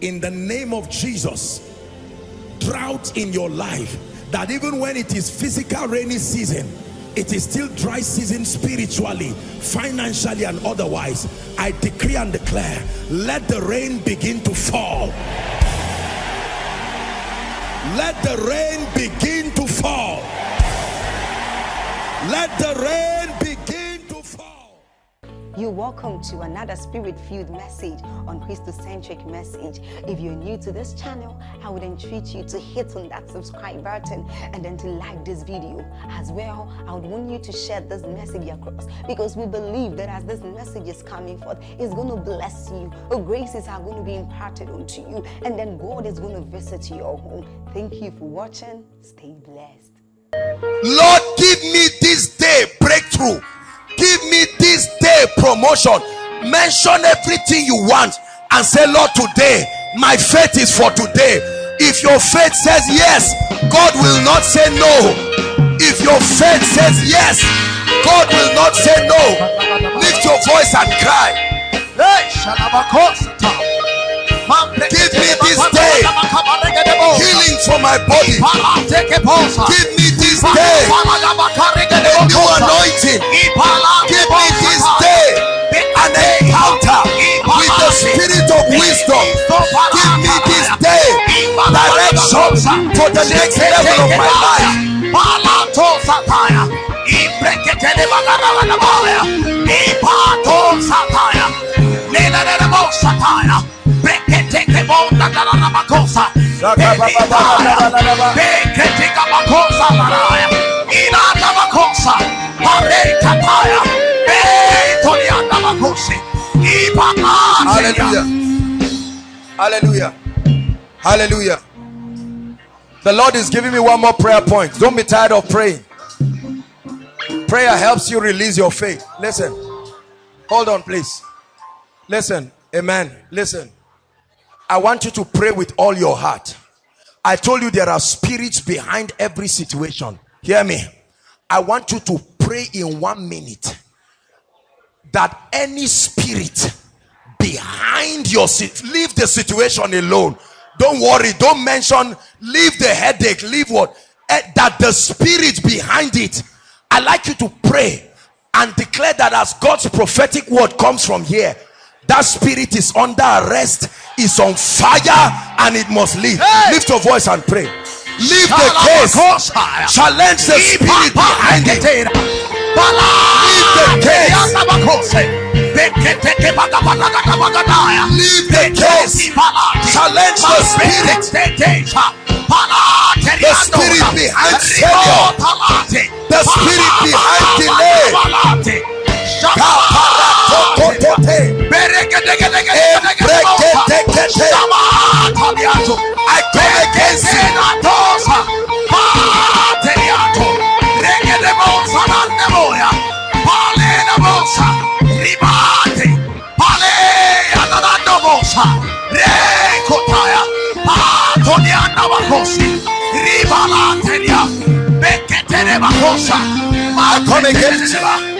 in the name of Jesus drought in your life that even when it is physical rainy season it is still dry season spiritually financially and otherwise I decree and declare let the rain begin to fall. Let the rain begin to fall. Let the rain You're welcome to another spirit-filled message on Christocentric message. If you're new to this channel, I would entreat you to hit on that subscribe button and then to like this video. As well, I would want you to share this message across because we believe that as this message is coming forth, it's going to bless you. The graces are going to be imparted unto you and then God is going to visit your home. Thank you for watching. Stay blessed. Lord, give me this day breakthrough. Give me this day promotion. Mention everything you want and say, Lord, today my faith is for today. If your faith says yes, God will not say no. If your faith says yes, God will not say no. Lift your voice and cry. Give me this day healing for my body. Give this day a new anointing. Give me this day an encounter with the spirit of wisdom. Give me this day direction for the next level of my life. Hallelujah. Hallelujah. Hallelujah. The Lord is giving me one more prayer point. Don't be tired of praying. Prayer helps you release your faith. Listen. Hold on, please. Listen. Amen. Listen. I want you to pray with all your heart. I told you there are spirits behind every situation. Hear me. I want you to pray in one minute that any spirit behind your seat, leave the situation alone. Don't worry. Don't mention, leave the headache, leave what? Eh, that the spirit behind it. I like you to pray and declare that as God's prophetic word comes from here, that spirit is under arrest, is on fire, and it must leave. Hey! Lift your voice and pray. Leave the case. Challenge the spirit behind it. Leave the case. Leave the case. Challenge the spirit. The spirit behind failure. The spirit behind delay. I come against it.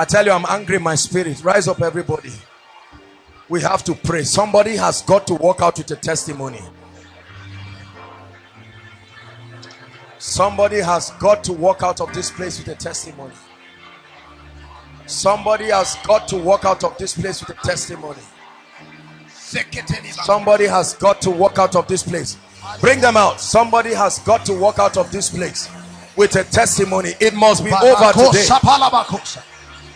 I tell you, I'm angry my spirit. Rise up, everybody. We have to pray. Somebody has got to walk out with a testimony. Somebody has got to walk out of this place with a testimony. Somebody has got to walk out of this place with a testimony. Somebody has got to walk out of this place. Bring them out. Somebody has got to walk out of this place with a testimony. It must be over today.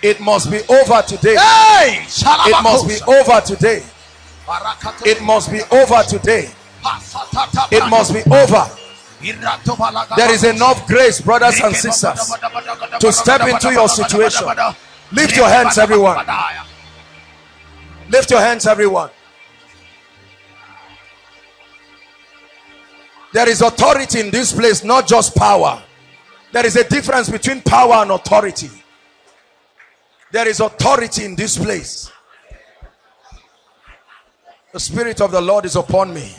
It must be over today. It must be over today. It must be over today. It must be over. There is enough grace, brothers and sisters, to step into your situation. Lift your hands, everyone. Lift your hands, everyone. There is authority in this place, not just power. There is a difference between power and authority. There is authority in this place. The Spirit of the Lord is upon me.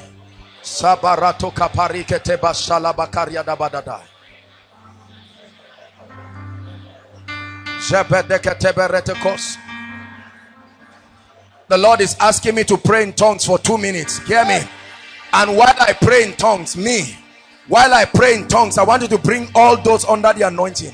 Sabarato. The Lord is asking me to pray in tongues for two minutes. Hear me. And while I pray in tongues, me, while I pray in tongues, I want you to bring all those under the anointing.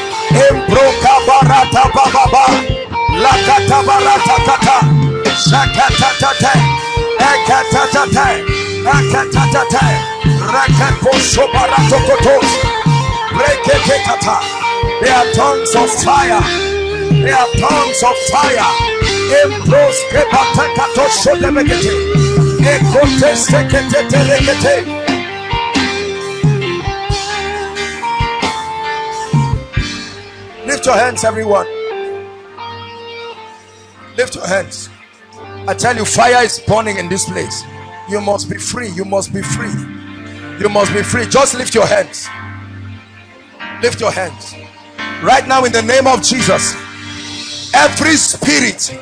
embroka barata bababa. Lakata barata kata. Shakatatate. Ekatatate. Akatatate. Rakaposho barato kotos. Reketekata they are tongues of fire. They are tongues of fire. Embroske batakato shodebekete ekotesteketeterekete rekete Lift your hands, everyone. Lift your hands. I tell you, fire is burning in this place. You must be free. You must be free. You must be free. Just lift your hands. Lift your hands. Right now, in the name of Jesus, every spirit,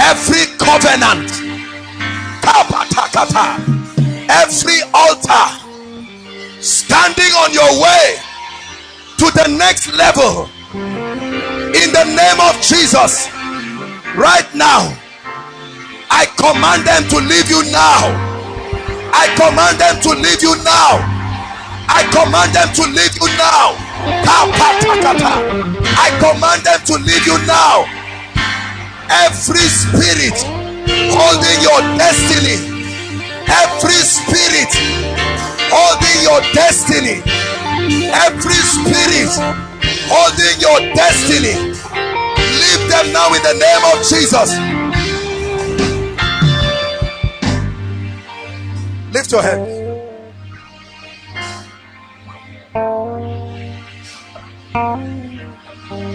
every covenant, every altar standing on your way to the next level. In the name of Jesus right now I command them to leave you now. I command them to leave you now. I command them to leave you now. I command them to leave you now. Every spirit holding your destiny. Every spirit holding your destiny every spirit holding your destiny leave them now in the name of jesus. Lift your hand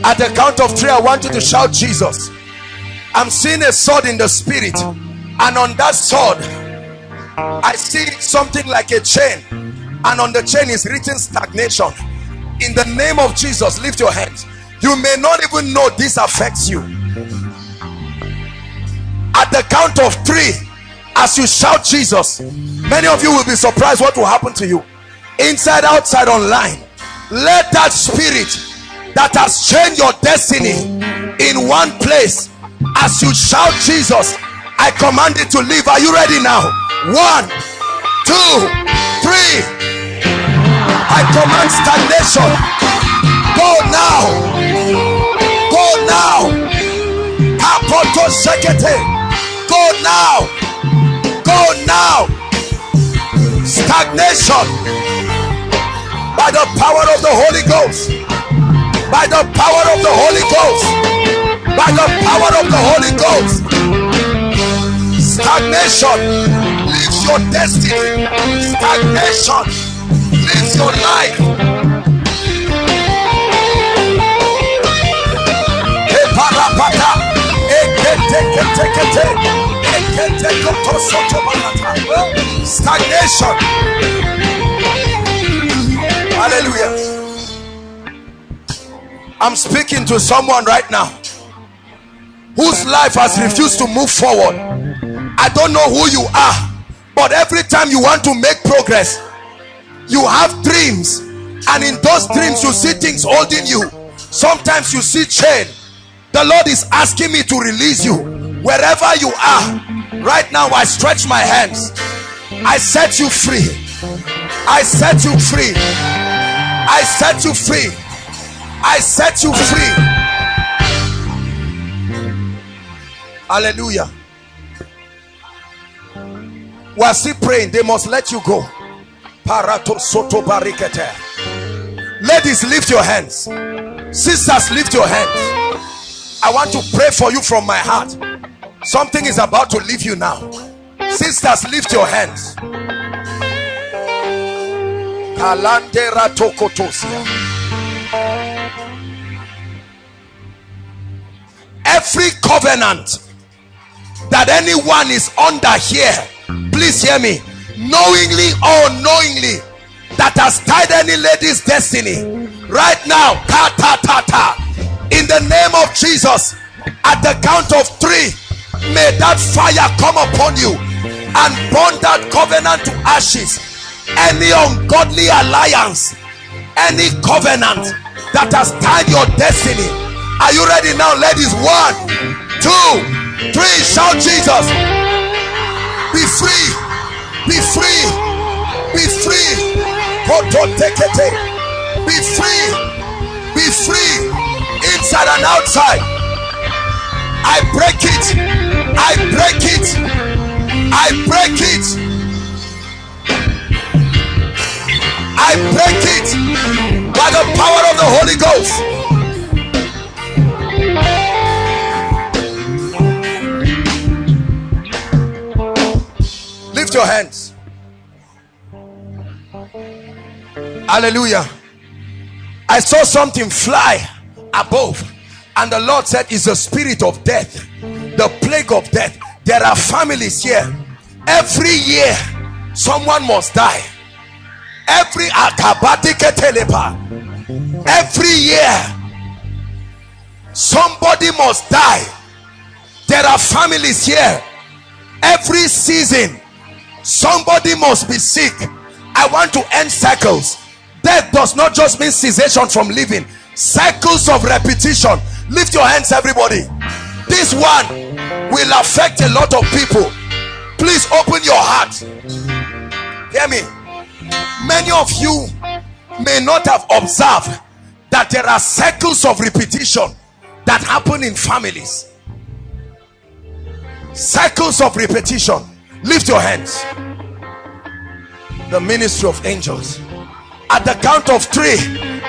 at the count of three i want you to shout jesus. I'm seeing a sword in the spirit and on that sword i see something like a chain and on the chain is written stagnation. In the name of jesus lift your hands. You may not even know this affects you. At the count of three as you shout jesus many of you will be surprised what will happen to you. Inside outside online let that spirit that has changed your destiny in one place as you shout jesus i command it to leave are you ready now? One two three I command stagnation. Go now. Go now. Apoto sekete. Go now. Go now. Stagnation. By the power of the Holy Ghost. By the power of the Holy Ghost. By the power of the Holy Ghost. Stagnation leaves your destiny. Stagnation your life. Stagnation. Hallelujah. I'm speaking to someone right now whose life has refused to move forward. I don't know who you are, but every time you want to make progress, you have dreams and in those dreams you see things holding you. Sometimes you see chain. The lord is asking me to release you. Wherever you are right now i stretch my hands. I set you free. I set you free. I set you free. I set you free. Hallelujah. We are still praying. They must let you go ladies lift your hands. Sisters lift your hands. I want to pray for you from my heart. Something is about to leave you now. Sisters lift your hands. Every covenant that anyone is under here please hear me knowingly or unknowingly that has tied any lady's destiny. Right now ta ta ta ta. In the name of jesus at the count of three may that fire come upon you and burn that covenant to ashes. Any ungodly alliance any covenant that has tied your destiny. Are you ready now ladies? One two three shout jesus. Be free be free. Be free. Be free. Be free. Inside and outside. I break it. I break it. I break it. I break it by the power of the holy ghost lift your hands. Hallelujah. I saw something fly above and the lord said it's the spirit of death the plague of death. There are families here. Every year someone must die. Every every year somebody must die. There are families here. Every season somebody must be sick. I want to end cycles. Death does not just mean cessation from living. Cycles of repetition. Lift your hands everybody. This one will affect a lot of people. Please open your heart. Hear me. Many of you may not have observed that there are cycles of repetition that happen in families. Cycles of repetition lift your hands. The ministry of angels. At the count of three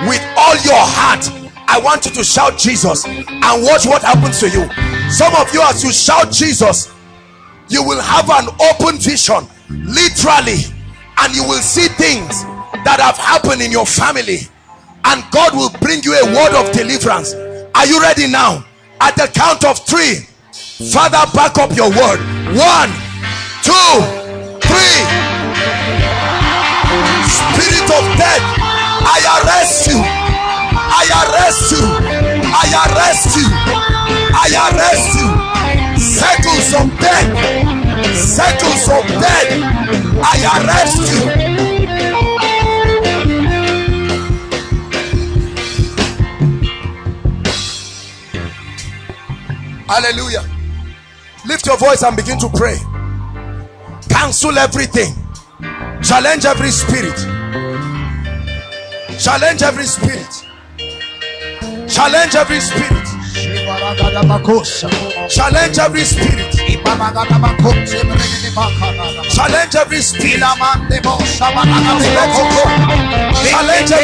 with all your heart i want you to shout jesus and watch what happens to you. Some of you as you shout jesus you will have an open vision literally and you will see things that have happened in your family and god will bring you a word of deliverance. Are you ready now? At the count of three father back up your word. One two three. Spirit of death i arrest you. I arrest you. I arrest you. I arrest you. Circles of death circles of death i arrest you. Hallelujah. Lift your voice and begin to pray cancel everything. Challenge every spirit. Challenge every spirit. Challenge every spirit. Challenge every spirit. Challenge every spirit. Challenge every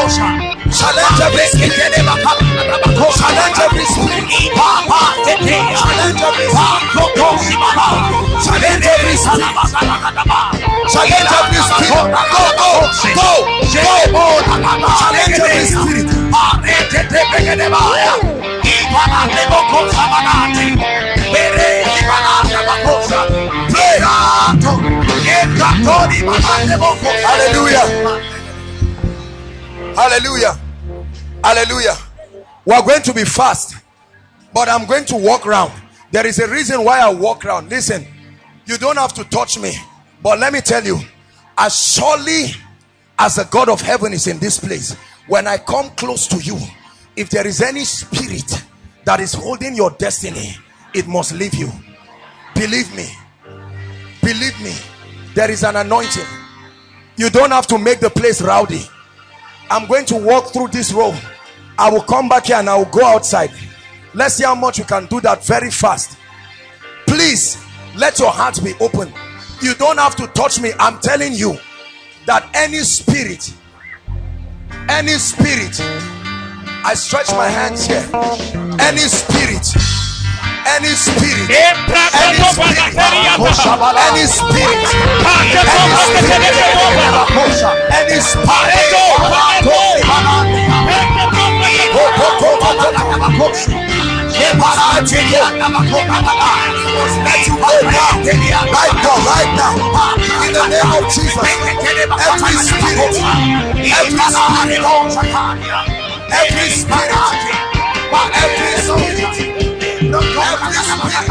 spirit challenge every challenge every spirit challenge every spirit challenge every challenge every spirit challenge every spirit go go go go challenge every spirit hallelujah hallelujah hallelujah we are going to be fast but i'm going to walk around there is a reason why i walk around listen You don't have to touch me. But let me tell you, as surely as the God of heaven is in this place, when I come close to you, if there is any spirit that is holding your destiny, it must leave you. Believe me. Believe me. There is an anointing. You don't have to make the place rowdy. I'm going to walk through this road. I will come back here and I will go outside. Let's see how much we can do that very fast. Please let your heart be open. You don't have to touch me. I'm telling you that any spirit, any spirit, I stretch my hands here. Any spirit any spirit, any spirit, any spirit, any spirit, Right now, right now, in the name of Jesus, every spirit, every spirit, every spirit, every spirit every spirit,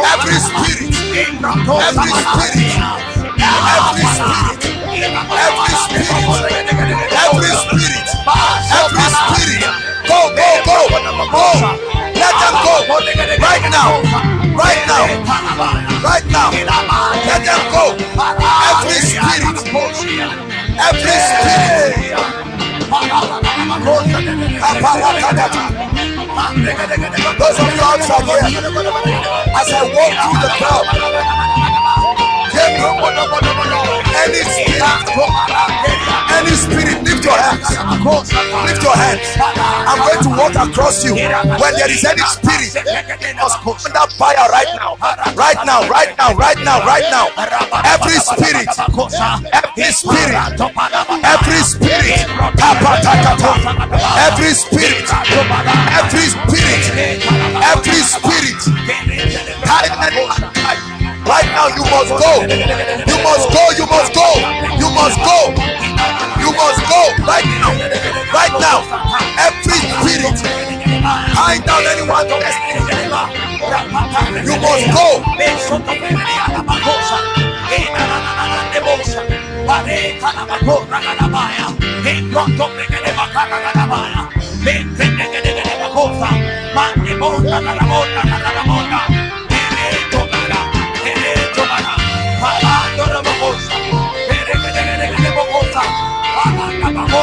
every spirit, every spirit, every spirit, every spirit, every spirit, every spirit, go, go, go, go, let them go right now, right now, right now, let them go. Every spirit, every spirit. Those of you outside here, as I walk through the crowd, any spirit, any spirit, lift your hands. Lift your hands. I'm going to walk across you. When there is any spirit, under fire right now. Right now, right now, right now, right now. Every spirit, Every spirit, every spirit, every spirit, every spirit, every spirit, every spirit, Right now, you must go. You must go. You must go. You must go. You must go right now. Right now. Every spirit down anyone's destiny. You must go.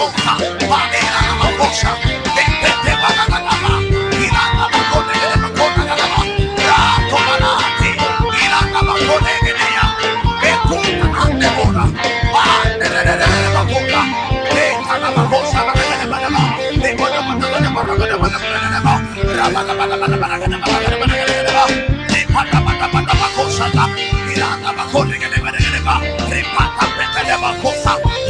tonta, panera la cosa, tete te va la lama, irana la cone de la cona la lama, rato manati, irana la cone de ella, e kuna ande bola, ande de de de la bola, eta la cosa la de la lama, de bola la la la la la la la, rama la la la la la la la la, de pata pata pata cosa la,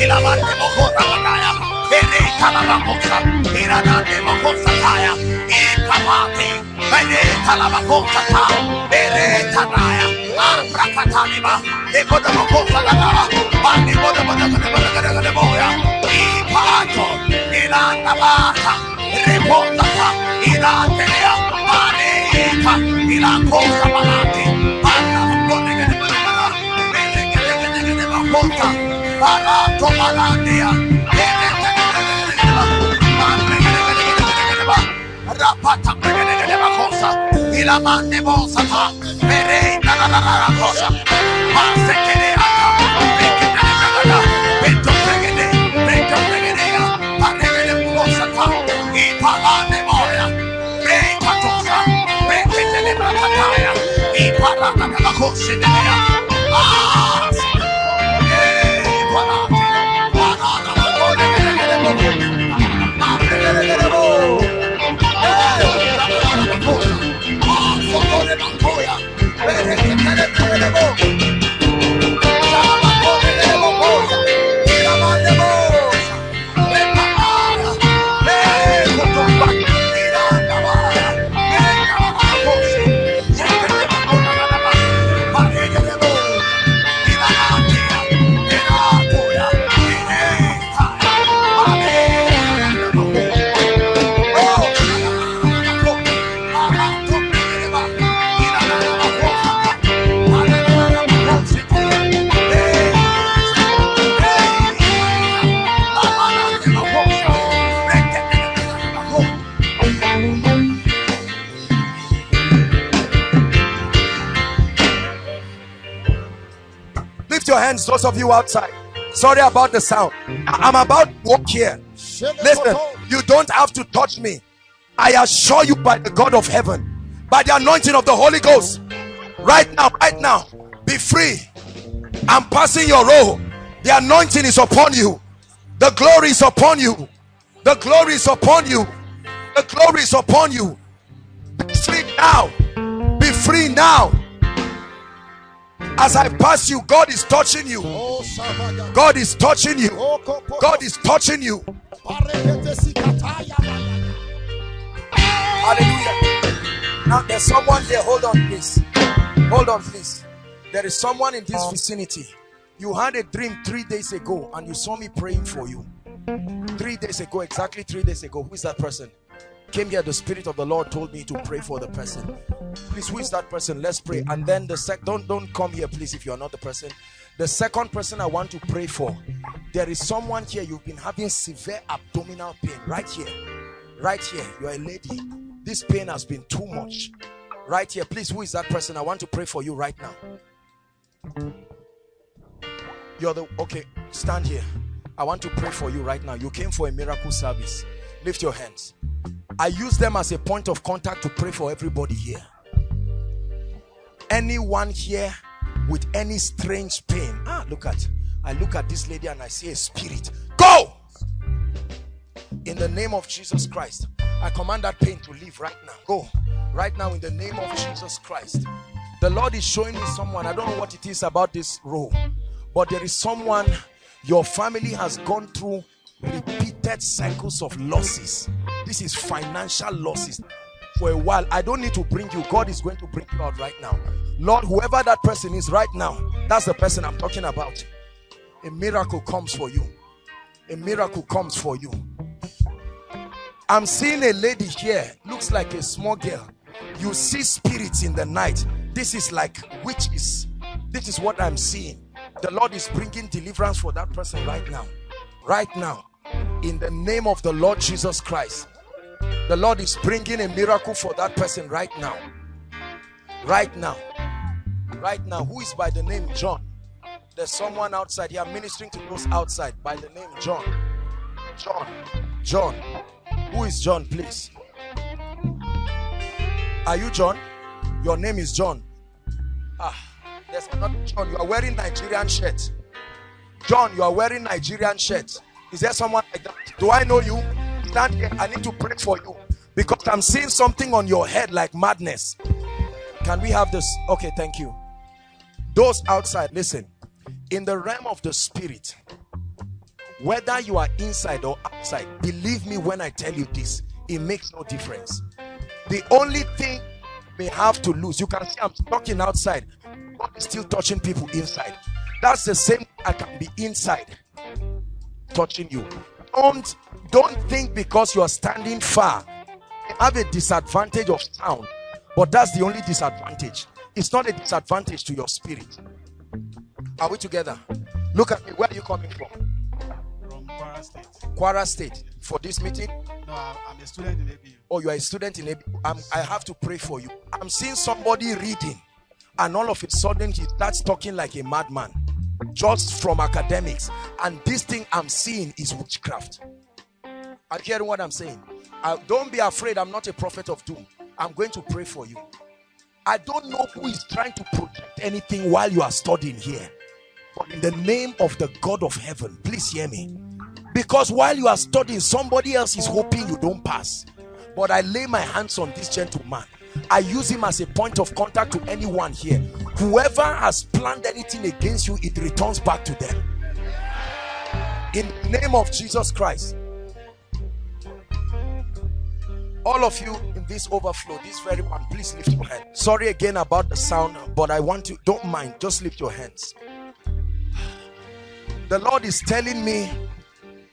cosa, y la mande mojota la kaya, erika la cosa, irana de mojosa kaya, y kamati, erika la cosa ta, erika kaya, abra kataliba, de boda mojosa la kaya, mani boda boda boda boda boda boda boda, y pato, irana bata, reponta ta, irana lea, mani ika, ila cosa malati, anda boda boda boda boda, Monta, Barato Malandia, Rapata pregene de ah. Socorre, Mancoya, eres el que le those of you outside. Sorry about the sound. I'm about to walk here. Listen you don't have to touch me. I assure you by the god of heaven by the anointing of the holy ghost right now right now be free. I'm passing your role. the anointing is upon you. The glory is upon you. The glory is upon you. The glory is upon you. Be free now. Be free now as I pass you, God is touching you. God is touching you. God is touching you. Hallelujah. Now there's someone here. Hold on, please. Hold on, please. There is someone in this vicinity. You had a dream three days ago and you saw me praying for you. Three days ago, exactly three days ago. Who is that person? Came here the spirit of the lord told me to pray for the person. Please who is that person? Let's pray. And then the sec don't don't come here please if you're not the person. The second person i want to pray for there is someone here you've been having severe abdominal pain right here. Right here you're a lady. This pain has been too much. Right here please who is that person? I want to pray for you right now. You're the okay stand here. I want to pray for you right now. You came for a miracle service lift your hands I use them as a point of contact to pray for everybody here. Anyone here with any strange pain. Ah, look at. I look at this lady and I see a spirit. Go! In the name of Jesus Christ. I command that pain to leave right now. Go. Right now in the name of Jesus Christ. The Lord is showing me someone. I don't know what it is about this role. But there is someone your family has gone through repeated cycles of losses. This is financial losses. For a while i don't need to bring you. God is going to bring you out right now. Lord whoever that person is right now that's the person i'm talking about. A miracle comes for you. A miracle comes for you. I'm seeing a lady here. Looks like a small girl. You see spirits in the night. This is like witches. This is what i'm seeing. The lord is bringing deliverance for that person right now. Right now in the name of the Lord Jesus Christ. The Lord is bringing a miracle for that person right now. Right now. Right now. Who is by the name John? There's someone outside. Here ministering to those outside by the name John. John. John. Who is John please? Are you John? Your name is John. Ah there's another John. You are wearing Nigerian shirt. John you are wearing Nigerian shirt is there someone like that? Do I know you? Stand here. I need to pray for you because I'm seeing something on your head like madness. Can we have this? Okay, thank you. Those outside, listen. In the realm of the spirit, whether you are inside or outside, believe me when I tell you this, it makes no difference. The only thing may have to lose, you can see I'm talking outside, but still touching people inside. That's the same I can be inside touching you. Don't don't think because you are standing far you have a disadvantage of sound but that's the only disadvantage. It's not a disadvantage to your spirit. Are we together? Look at me where are you coming from? From Kwara State. Kwara State. For this meeting? No, I'm a student in ABU. oh you are a student in a I'm, I have to pray for you. I'm seeing somebody reading and all of a sudden he starts talking like a madman just from academics. And this thing i'm seeing is witchcraft. Are you hearing what i'm saying? Uh, don't be afraid. I'm not a prophet of doom. I'm going to pray for you. I don't know who is trying to project anything while you are studying here. But in the name of the god of heaven please hear me. Because while you are studying somebody else is hoping you don't pass. But i lay my hands on this gentleman I use him as a point of contact to anyone here. Whoever has planned anything against you, it returns back to them. In the name of Jesus Christ. All of you in this overflow, this very one, please lift your hand. Sorry again about the sound, but I want you, don't mind, just lift your hands. The Lord is telling me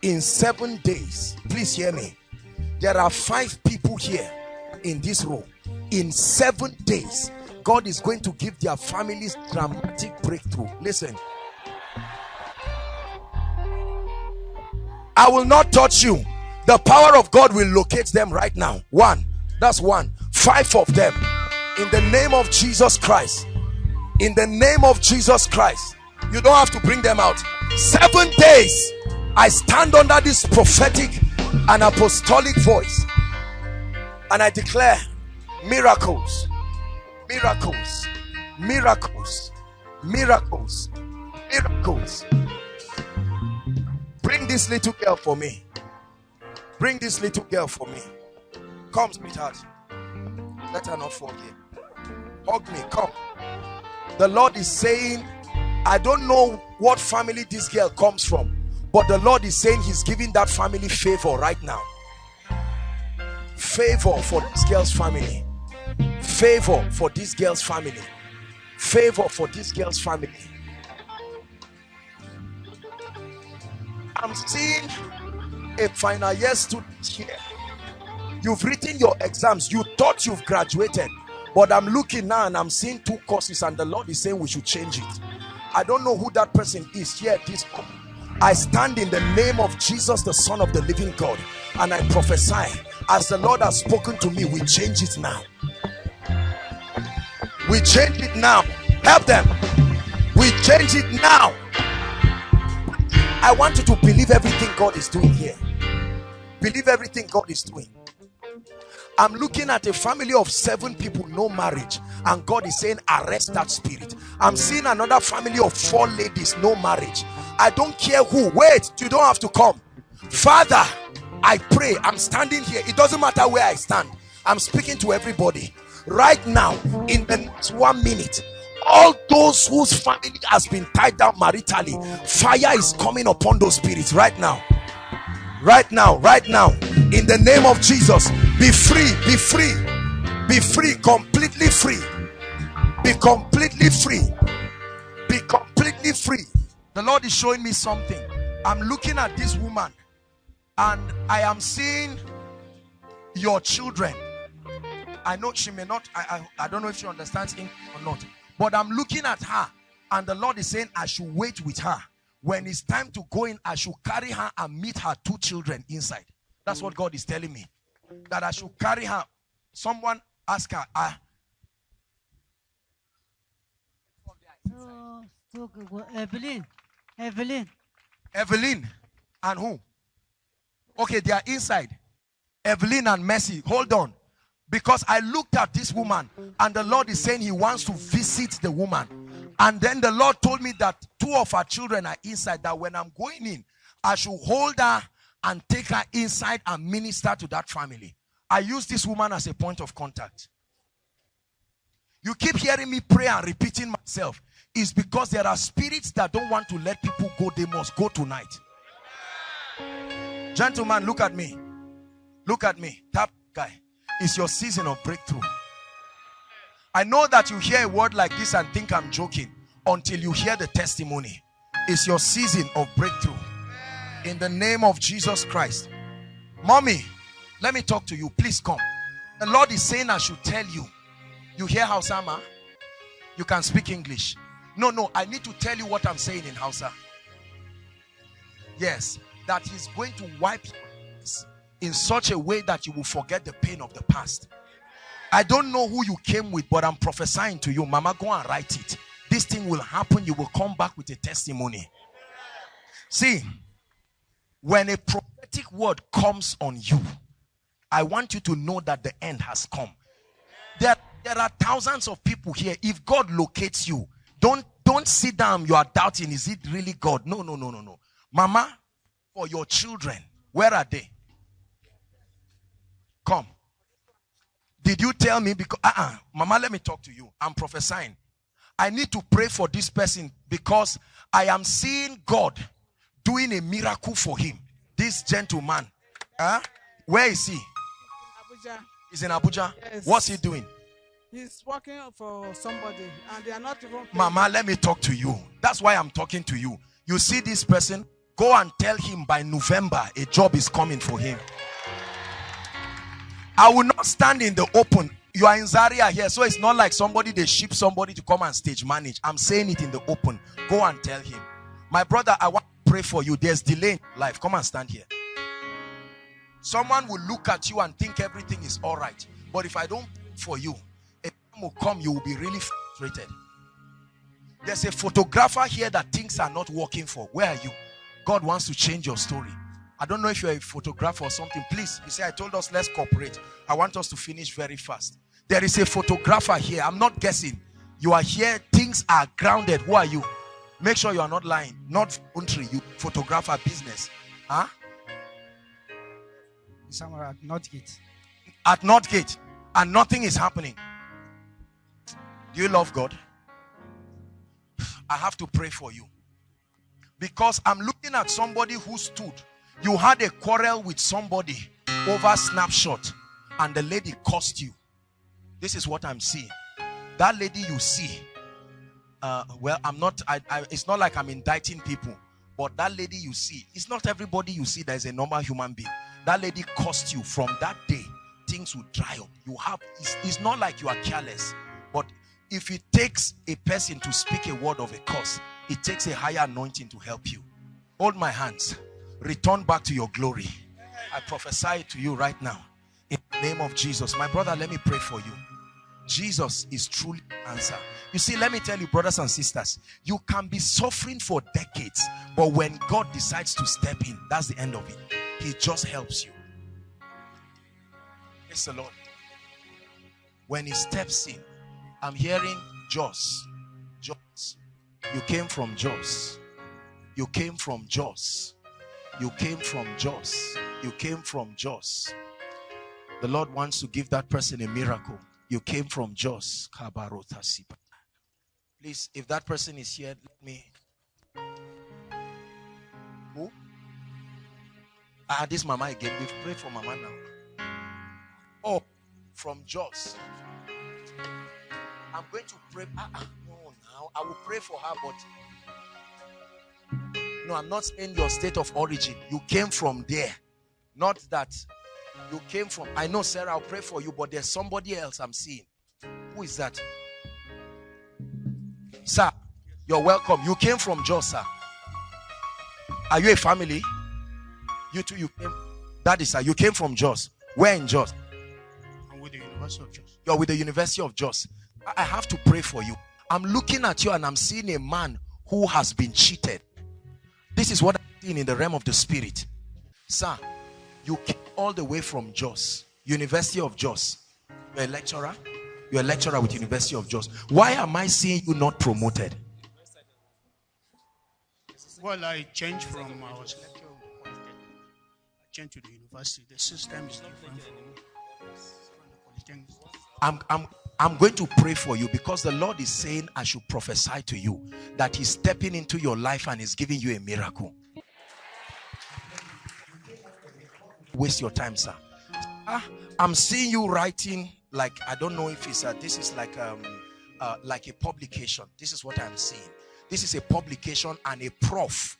in seven days, please hear me. There are five people here in this room in seven days god is going to give their families dramatic breakthrough. Listen. I will not touch you. The power of god will locate them right now. One. That's one. Five of them. In the name of jesus christ. In the name of jesus christ. You don't have to bring them out. Seven days, I stand under this prophetic and apostolic voice. And I declare miracles, miracles, miracles, miracles, miracles. Bring this little girl for me. Bring this little girl for me. Come, sweetheart. Let her not here. Hug me. Come. The Lord is saying, I don't know what family this girl comes from, but the Lord is saying He's giving that family favor right now. Favor for this girl's family. Favor for this girl's family. Favor for this girl's family. I'm seeing a final year student here. You've written your exams. You thought you've graduated. But I'm looking now and I'm seeing two courses and the Lord is saying we should change it. I don't know who that person is here. This I stand in the name of Jesus, the Son of the living God, and I prophesy as the Lord has spoken to me, we change it now. We change it now. Help them. We change it now. I want you to believe everything God is doing here. Believe everything God is doing. I'm looking at a family of seven people, no marriage, and God is saying, Arrest that spirit. I'm seeing another family of four ladies, no marriage. I don't care who. Wait, you don't have to come. Father, I pray, I'm standing here. It doesn't matter where I stand, I'm speaking to everybody right now. In the next one minute, all those whose family has been tied down maritally, fire is coming upon those spirits right now. Right now right now in the name of jesus be free be free be free completely free be completely free be completely free. The lord is showing me something. I'm looking at this woman and i am seeing your children i know she may not i i, I don't know if she understands english or not but i'm looking at her and the lord is saying i should wait with her when it's time to go in, I should carry her and meet her two children inside. That's what God is telling me. That I should carry her. Someone ask her. Ah, oh, so, so. Evelyn, Evelyn. Evelyn and who? Okay, they are inside. Evelyn and Mercy. Hold on. Because I looked at this woman and the Lord is saying he wants to visit the woman. And then the Lord told me that two of her children are inside, that when I'm going in, I should hold her and take her inside and minister to that family. I use this woman as a point of contact. You keep hearing me pray and repeating myself. Is because there are spirits that don't want to let people go. They must go tonight. Gentlemen, look at me. Look at me. Tap guy. It's your season of breakthrough. I know that you hear a word like this and think I'm joking until you hear the testimony. It's your season of breakthrough. In the name of Jesus Christ. Mommy, let me talk to you. Please come. The Lord is saying I should tell you. You hear Hausama? You can speak English. No, no, I need to tell you what I'm saying in Hausa. Yes, that he's going to wipe in such a way that you will forget the pain of the past. I don't know who you came with, but I'm prophesying to you. Mama, go and write it. This thing will happen. You will come back with a testimony. See, when a prophetic word comes on you, I want you to know that the end has come. There, there are thousands of people here. If God locates you, don't don't sit down. You are doubting, is it really God? No, no, no, no, no. Mama, for your children, where are they? Come. Did you tell me? Because, uh-uh, Mama, let me talk to you. I'm prophesying. I need to pray for this person because I am seeing God doing a miracle for him. This gentleman. Huh? Where is he? Abuja. He's in Abuja. Yes. What's he doing? He's working for somebody and they are not even. Mama, let me talk to you. That's why I'm talking to you. You see this person? Go and tell him by November a job is coming for him. I will not stand in the open. You are in Zaria here, so it's not like somebody they ship somebody to come and stage manage. I'm saying it in the open. Go and tell him. My brother, I want to pray for you. There's delay in life. Come and stand here. Someone will look at you and think everything is all right. But if I don't for you, a time will come you will be really frustrated. There's a photographer here that things are not working for. Where are you? God wants to change your story. I don't know if you're a photographer or something. Please, you say, I told us let's cooperate. I want us to finish very fast. There is a photographer here. I'm not guessing. You are here. Things are grounded. Who are you? Make sure you are not lying. Not country. You photographer business. Huh? Somewhere at Northgate. At Northgate. And nothing is happening. Do you love God? I have to pray for you. Because I'm looking at somebody who stood. You had a quarrel with somebody over snapshot and the lady cost you. This is what I'm seeing. That lady you see, uh, well, I'm not, I, I, it's not like I'm indicting people, but that lady you see, it's not everybody you see that is a normal human being. That lady cost you from that day, things will dry up. You have, it's, it's not like you are careless, but if it takes a person to speak a word of a curse, it takes a higher anointing to help you. Hold my hands. Return back to your glory. I prophesy to you right now. In the name of Jesus. My brother, let me pray for you. Jesus is truly answer. You see, let me tell you, brothers and sisters, you can be suffering for decades, but when God decides to step in, that's the end of it. He just helps you. Praise the Lord. When he steps in, I'm hearing Jos. Jos. You came from Jos. You came from Jos. You came from Jos. You came from Jos. The Lord wants to give that person a miracle. You came from Jos. Please, if that person is here, let me. Who? Ah, this mama again. We've prayed for mama now. Oh, from Jos. I'm going to pray. Ah, ah, no, now I will pray for her, but no, I'm not saying your state of origin. You came from there, not that you came from. I know, Sarah, I'll pray for you, but there's somebody else I'm seeing. Who is that? Sir, you're welcome. You came from Jos, sir. Are you a family? You too, you came. That is, sir, you came from Jos. Where in Jos? I'm with the University of Jos. You're with the University of Jos. I have to pray for you. I'm looking at you and I'm seeing a man who has been cheated. This is what I'm seeing in the realm of the spirit. Sir, you came all the way from Jos, University of Jos. You're a lecturer. You're a lecturer with University of Jos. Why am I seeing you not promoted? Well, I changed from I was lecturer. I changed to the university. The system is different from, from the Polytechnic. I'm, I'm, I'm going to pray for you because the Lord is saying I should prophesy to you that He's stepping into your life and is giving you a miracle. Waste your time, sir. Ah, I'm seeing you writing like I don't know if it's a, this is like um uh, like a publication. This is what I'm seeing. This is a publication and a prof,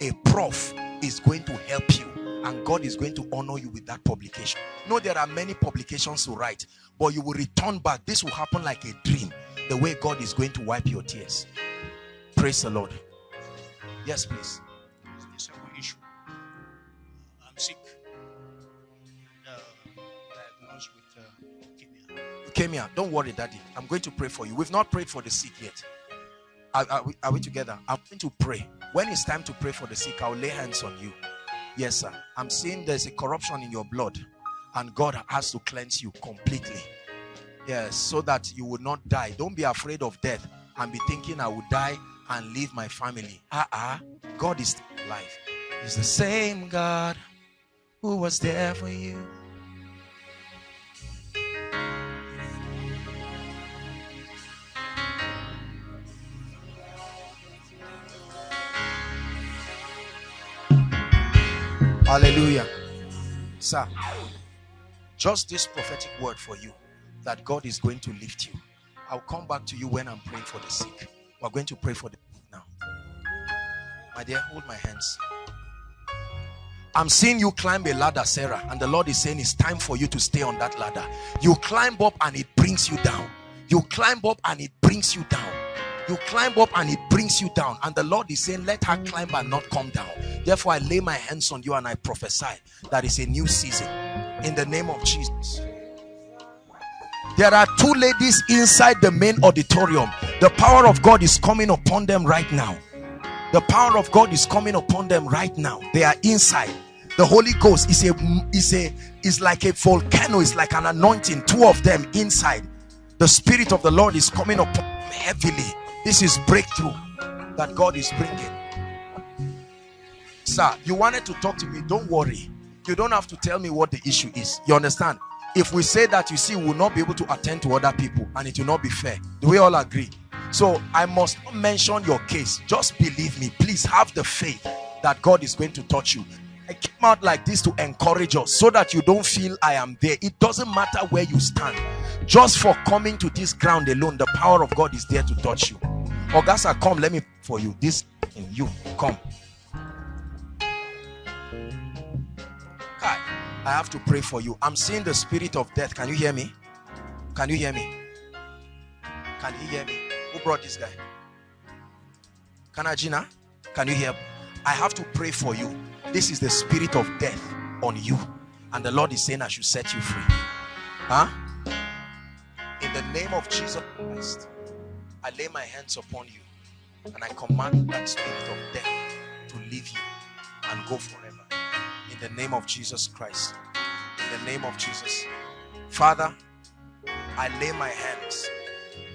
a prof is going to help you and God is going to honor you with that publication. No, there are many publications to write, but you will return back. This will happen like a dream. The way God is going to wipe your tears. Praise the Lord. Yes, please. The second issue. I'm sick. Uh, diagnosed with uh, leukemia. You came here. Don't worry, Daddy. I'm going to pray for you. We've not prayed for the sick yet. Are, are we, are we together? I'm going to pray. When it's time to pray for the sick, I'll lay hands on you. Yes, sir. I'm seeing there's a corruption in your blood, and God has to cleanse you completely. Yes, so that you will not die. Don't be afraid of death and be thinking I will die and leave my family. Ah, uh-uh. God is alive. He's the same God who was there for you. Hallelujah. Sir, just this prophetic word for you that God is going to lift you. I'll come back to you when I'm praying for the sick. We're going to pray for the sick now. My dear, hold my hands. I'm seeing you climb a ladder, Sarah, and the Lord is saying it's time for you to stay on that ladder. You climb up and it brings you down. You climb up and it brings you down. You climb up and it brings you down. And the Lord is saying, Let her climb and not come down. Therefore, I lay my hands on you and I prophesy that is a new season in the name of Jesus. There are two ladies inside the main auditorium. The power of God is coming upon them right now. The power of God is coming upon them right now. They are inside. The Holy Ghost is a is a is like a volcano, it's like an anointing, two of them inside. The Spirit of the Lord is coming upon them heavily. This is breakthrough that God is bringing. Sir, you wanted to talk to me. Don't worry. You don't have to tell me what the issue is. You understand? If we say that, you see, we will not be able to attend to other people and it will not be fair. Do we all agree? So I must not mention your case. Just believe me. Please have the faith that God is going to touch you. I came out like this to encourage us so that you don't feel I am there. It doesn't matter where you stand. Just for coming to this ground alone, the power of God is there to touch you. Augusta, come, let me for you. This in you. Come. Hi. I have to pray for you. I'm seeing the spirit of death. Can you hear me? Can you hear me? Can you hear me? Who brought this guy? Kanajina? Can you hear? I have to pray for you. This is the spirit of death on you. And the Lord is saying I should set you free. Huh? In the name of Jesus Christ, I lay my hands upon you and I command that spirit of death to leave you and go forever. In the name of Jesus Christ. In the name of Jesus. Father, I lay my hands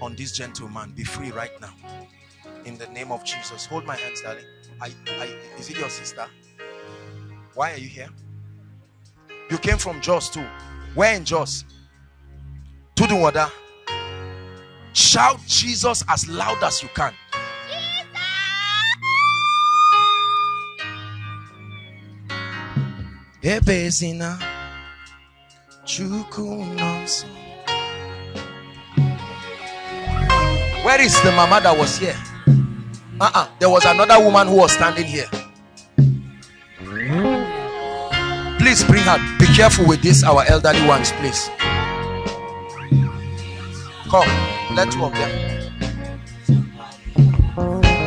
on this gentleman. Be free right now. In the name of Jesus. Hold my hands, darling. I, I, is it your sister? Why are you here? You came from Jos too. Where in Jos? Tudunwada. Shout Jesus as loud as you can. Where is the mama that was here? Uh-uh. There was another woman who was standing here. Please bring her. Be careful with this, our elderly ones, please. Come, let two of them.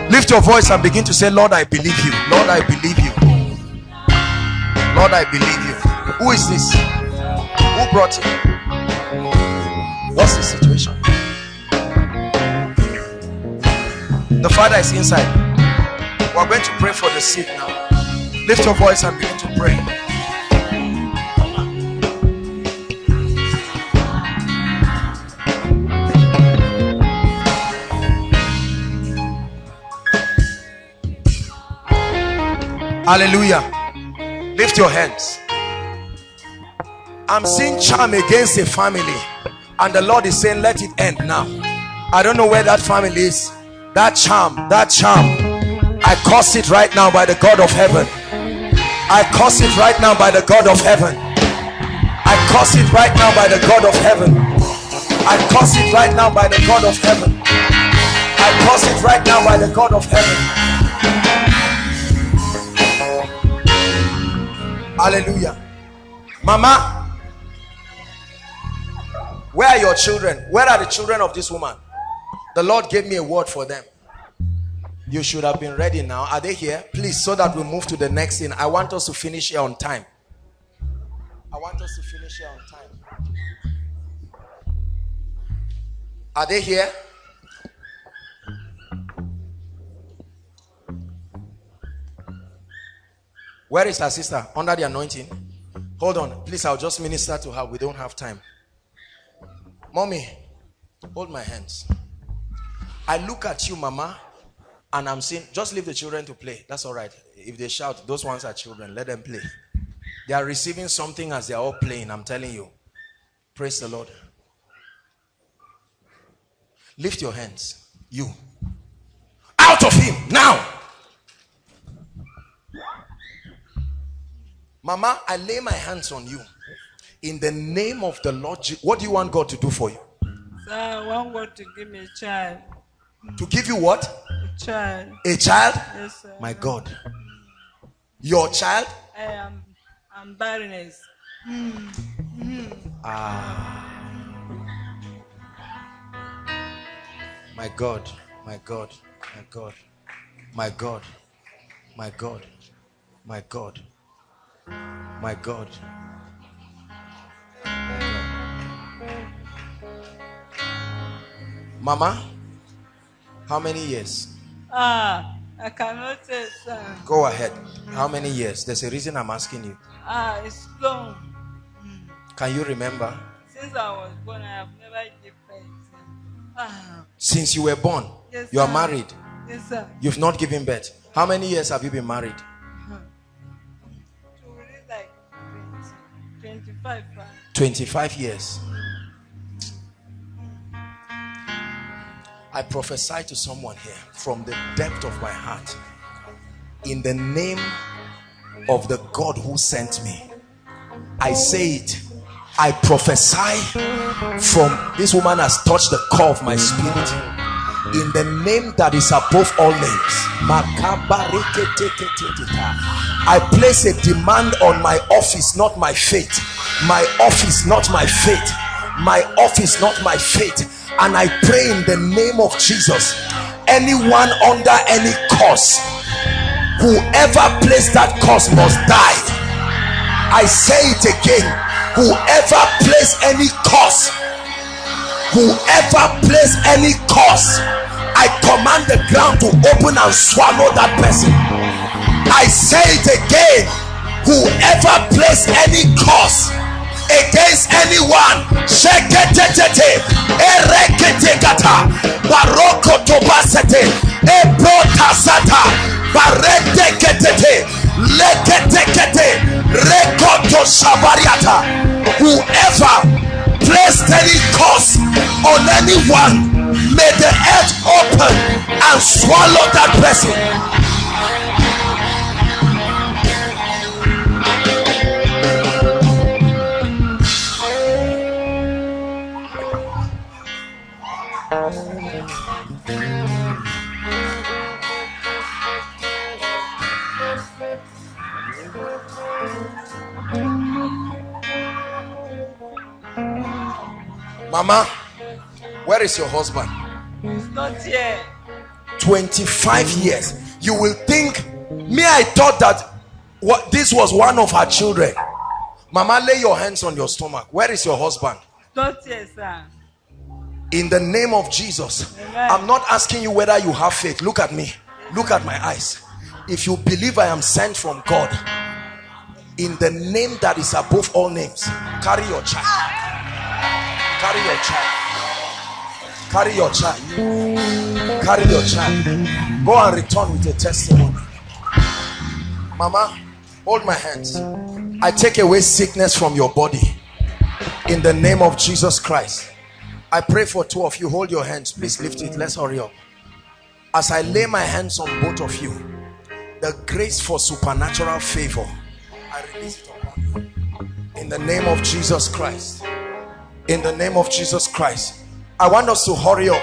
Lift your voice and begin to say, Lord, I believe you. Lord, I believe you. Lord, I believe you. Who is this? Who brought him? What's the situation? The father is inside. We're going to pray for the sick now. Lift your voice and begin to pray. Hallelujah. Lift your hands. I'm seeing charm against a family, and the Lord is saying, Let it end now. I don't know where that family is. That charm, that charm, I curse it right now by the God of heaven. I curse it right now by the God of heaven. I curse it right now by the God of heaven. I curse it right now by the God of heaven. I curse it right now by the God of heaven. Hallelujah. Mama, where are your children? Where are the children of this woman? The Lord gave me a word for them. You should have been ready now. Are they here? Please, so that we move to the next thing. I want us to finish here on time. I want us to finish here on time. Are they here? Where is her sister? Under the anointing. Hold on. Please, I'll just minister to her. We don't have time. Mommy, hold my hands. I look at you, mama, and I'm saying, just leave the children to play. That's all right. If they shout, those ones are children. Let them play. They are receiving something as they are all playing. I'm telling you. Praise the Lord. Lift your hands. You. Out of him now. Mama, I lay my hands on you. In the name of the Lord. What do you want God to do for you? Sir, I want God to give me a child. To give you what? A child. A child? Yes, sir. My God. Your child? I am I'm barrenness. Ah. My God. My God. My God. My God. My God. My God. My God. Mama, How many years? Ah, I cannot say, sir. Go ahead. How many years? There's a reason I'm asking you. Ah, it's long. Can you remember? Since I was born, I have never given birth. Ah, Since you were born, yes, you are sir. married. Yes, sir. You've not given birth. How many years have you been married? 25. ah. 25 years. I prophesy to someone here from the depth of my heart. In the name of the God who sent me, I say it. I prophesy from this woman has touched the core of my spirit. In the name that is above all names, I place a demand on my office, not my fate. My office, not my fate. My office, not my fate. And I pray in the name of Jesus, anyone under any curse, whoever placed that curse must die. I say it again. Whoever placed any curse, whoever placed any curse, I command the ground to open and swallow that person. I say it again. Whoever placed any curse against anyone. Whoever placed any curse on anyone, may the earth open and swallow that person. Mama, where is your husband? It's not here. 25 years. You will think, me, I thought that what this was one of her children. Mama, lay your hands on your stomach. Where is your husband? Not here, sir. In the name of Jesus, Amen. I'm not asking you whether you have faith. Look at me. Look at my eyes. If you believe I am sent from God, in the name that is above all names, carry your child. Carry your child. Carry your child. Carry your child. Go and return with a testimony. Mama, hold my hands. I take away sickness from your body. In the name of Jesus Christ. I pray for two of you. Hold your hands. Please lift it. Let's hurry up. As I lay my hands on both of you, the grace for supernatural favor, I release it upon you. In the name of Jesus Christ. In the name of Jesus Christ. I want us to hurry up.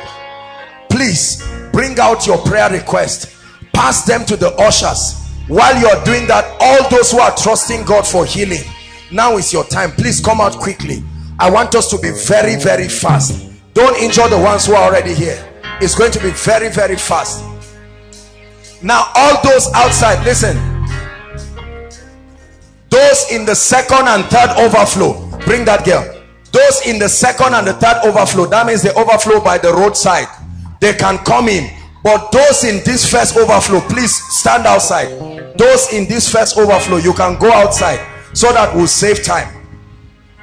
Please bring out your prayer request. Pass them to the ushers. While you're doing that, all those who are trusting God for healing, now is your time. Please come out quickly. I want us to be very, very fast. Don't injure the ones who are already here. It's going to be very, very fast. Now, all those outside, listen. Those in the second and third overflow, bring that girl. Those in the second and the third overflow, that means the overflow by the roadside. They can come in. But those in this first overflow, please stand outside. Those in this first overflow, you can go outside so that we'll save time.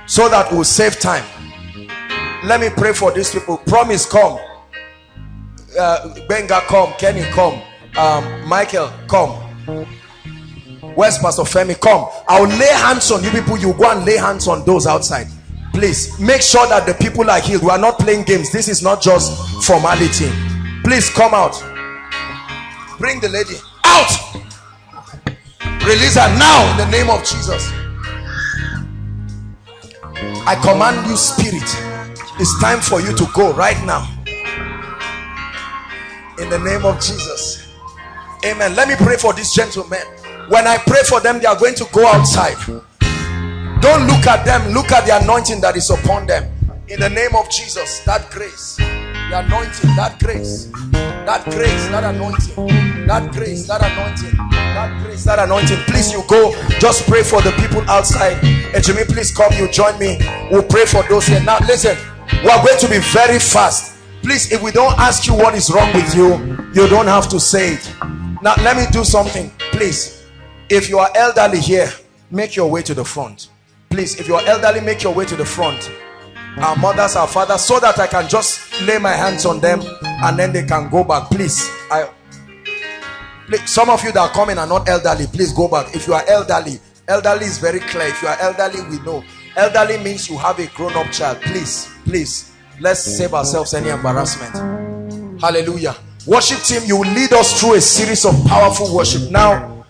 So that we'll save time. Let me pray for these people. Promise, come. Uh, Benga, come. Kenny, come. Um, Michael, come. Where's Pastor Femi? Come. I'll lay hands on you people. You go and lay hands on those outside. Please make sure that the people are healed. We are not playing games. This is not just formality. Please come out. Bring the lady out. Release her now in the name of Jesus. I command you, spirit. It's time for you to go right now. In the name of Jesus. Amen. Let me pray for these gentlemen. When I pray for them, they are going to go outside. Don't look at them. Look at the anointing that is upon them. In the name of Jesus, that grace, the anointing, that grace, that grace, that anointing, that grace, that anointing, that grace, that anointing. Please, you go. Just pray for the people outside. And Jimmy, please come. You join me. We'll pray for those here. Now, listen. We are going to be very fast. please if we don't ask you what is wrong with you you don't have to say it now let me do something please if you are elderly here make your way to the front please if you are elderly make your way to the front. Our mothers our fathers so that i can just lay my hands on them and then they can go back. Please i please, some of you that are coming are not elderly please go back. If you are elderly elderly is very clear. If you are elderly we know. Elderly means you have a grown-up child. Please please let's save ourselves any embarrassment. Hallelujah. Worship team you will lead us through a series of powerful worship. Now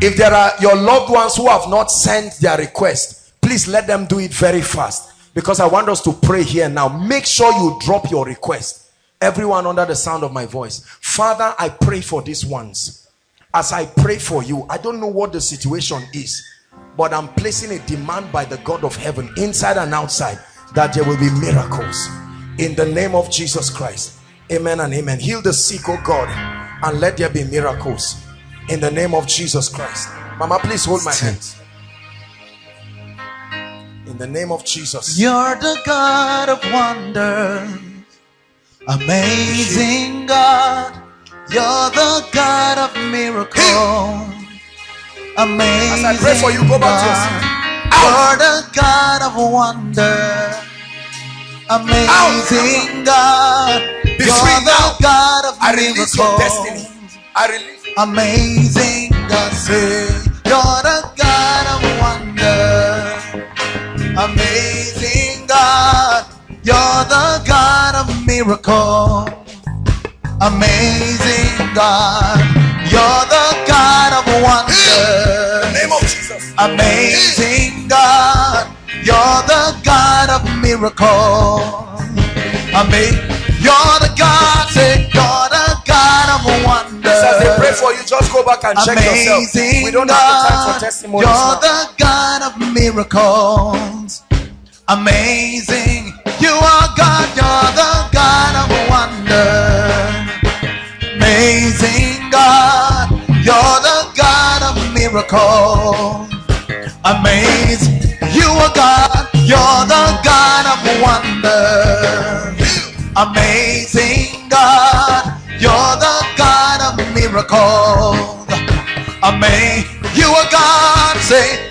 if there are your loved ones who have not sent their request please let them do it very fast. Because i want us to pray here now. Make sure you drop your request. Everyone under the sound of my voice. Father i pray for these ones. As i pray for you i don't know what the situation is but i'm placing a demand by the god of heaven inside and outside that there will be miracles. In the name of jesus christ. Amen and amen. Heal the sick oh god and let there be miracles. In the name of jesus christ. Mama please hold my hands in the name of jesus You're the God of wonders, amazing God. You're the God of miracles, amazing As I pray for you, go back to your seat. You're the God of wonder, amazing God. You're the. God of i release your destiny i release Amazing God, say you're the God. Amazing God, you're the God of miracle. Amazing God, you're the God of in the wonder. name of jesus Amazing God, you're the God of miracle. Amazing, you're for you just go back and check yourself Amazing we don't have the time for testimonies You're now. the God of miracles. Amazing. You are God. You're the God of wonder. Amazing God. You're the God of miracles. Amazing. You are God. You're the God of wonder. Amazing God. Of miracles. Amazing. You a God. Say,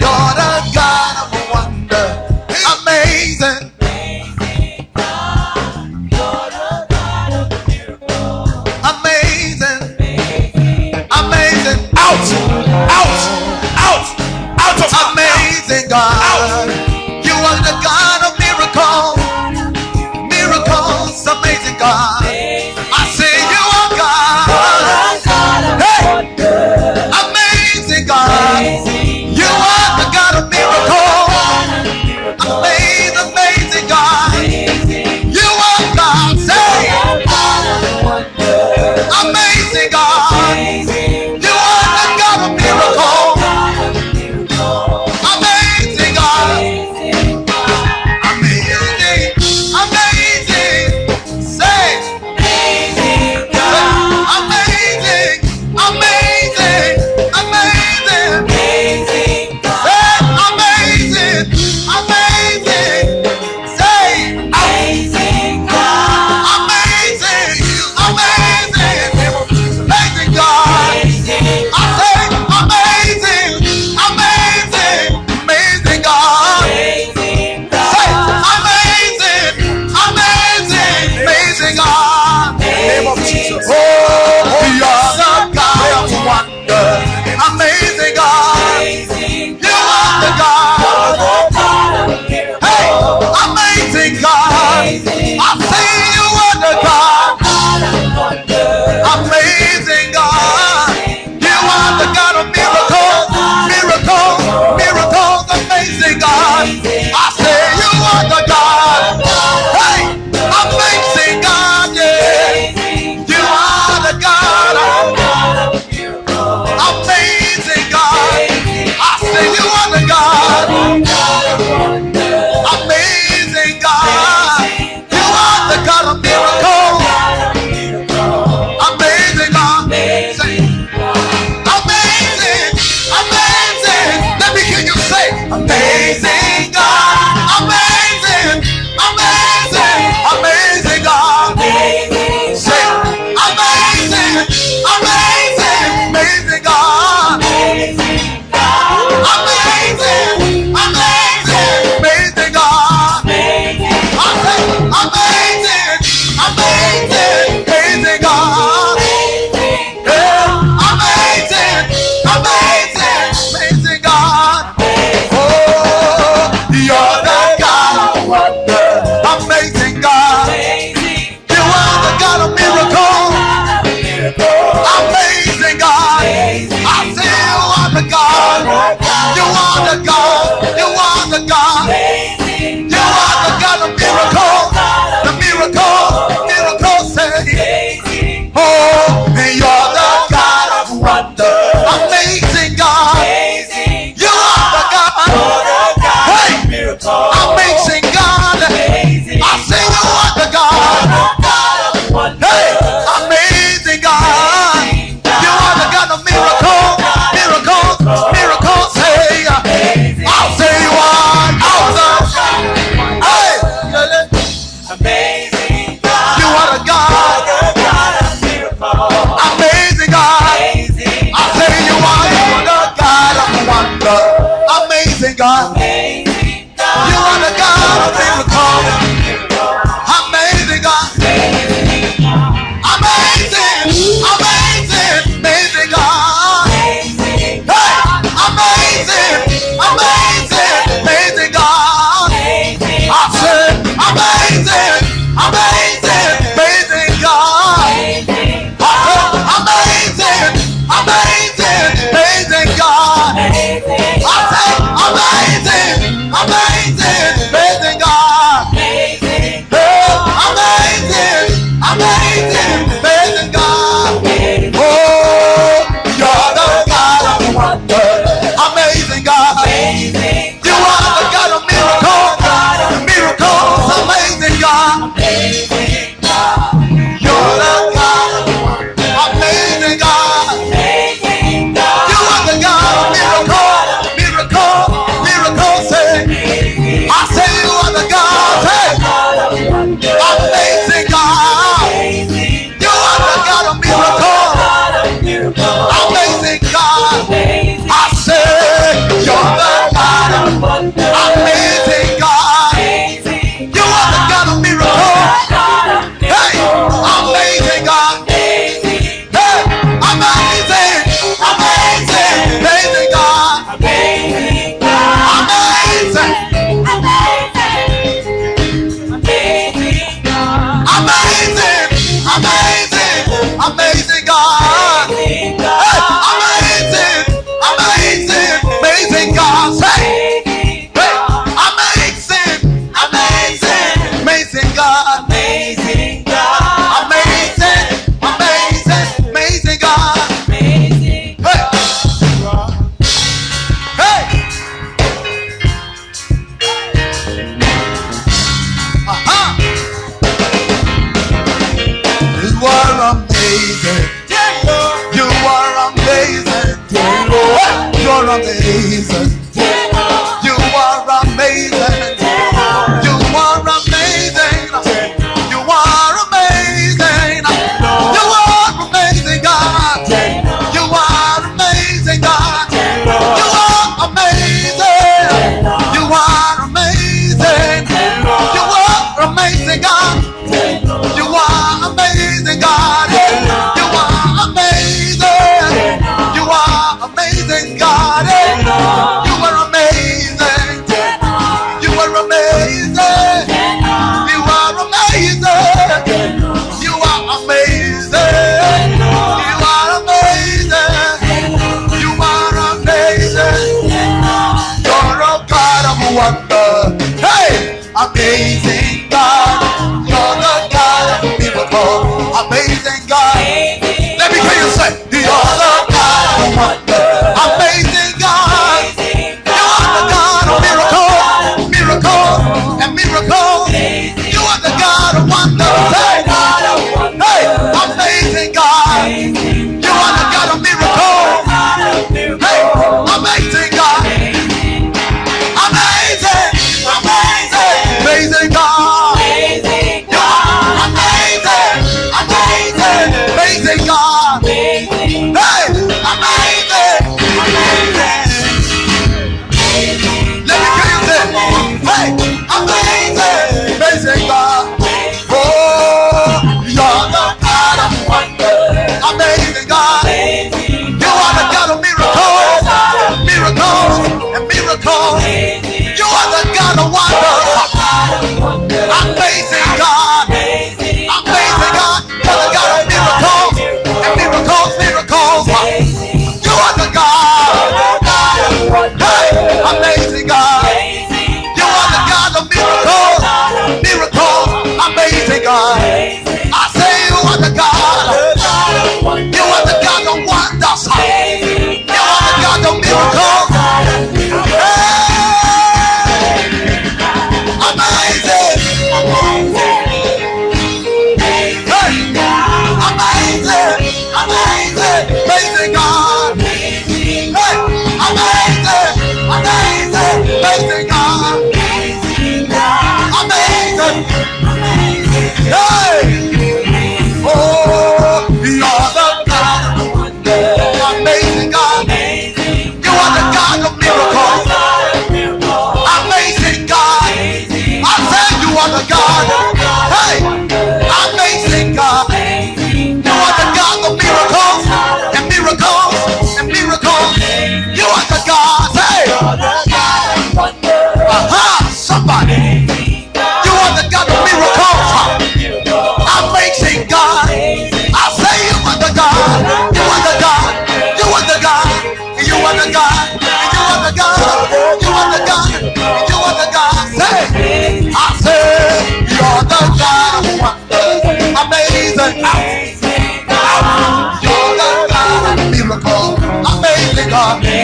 Amém.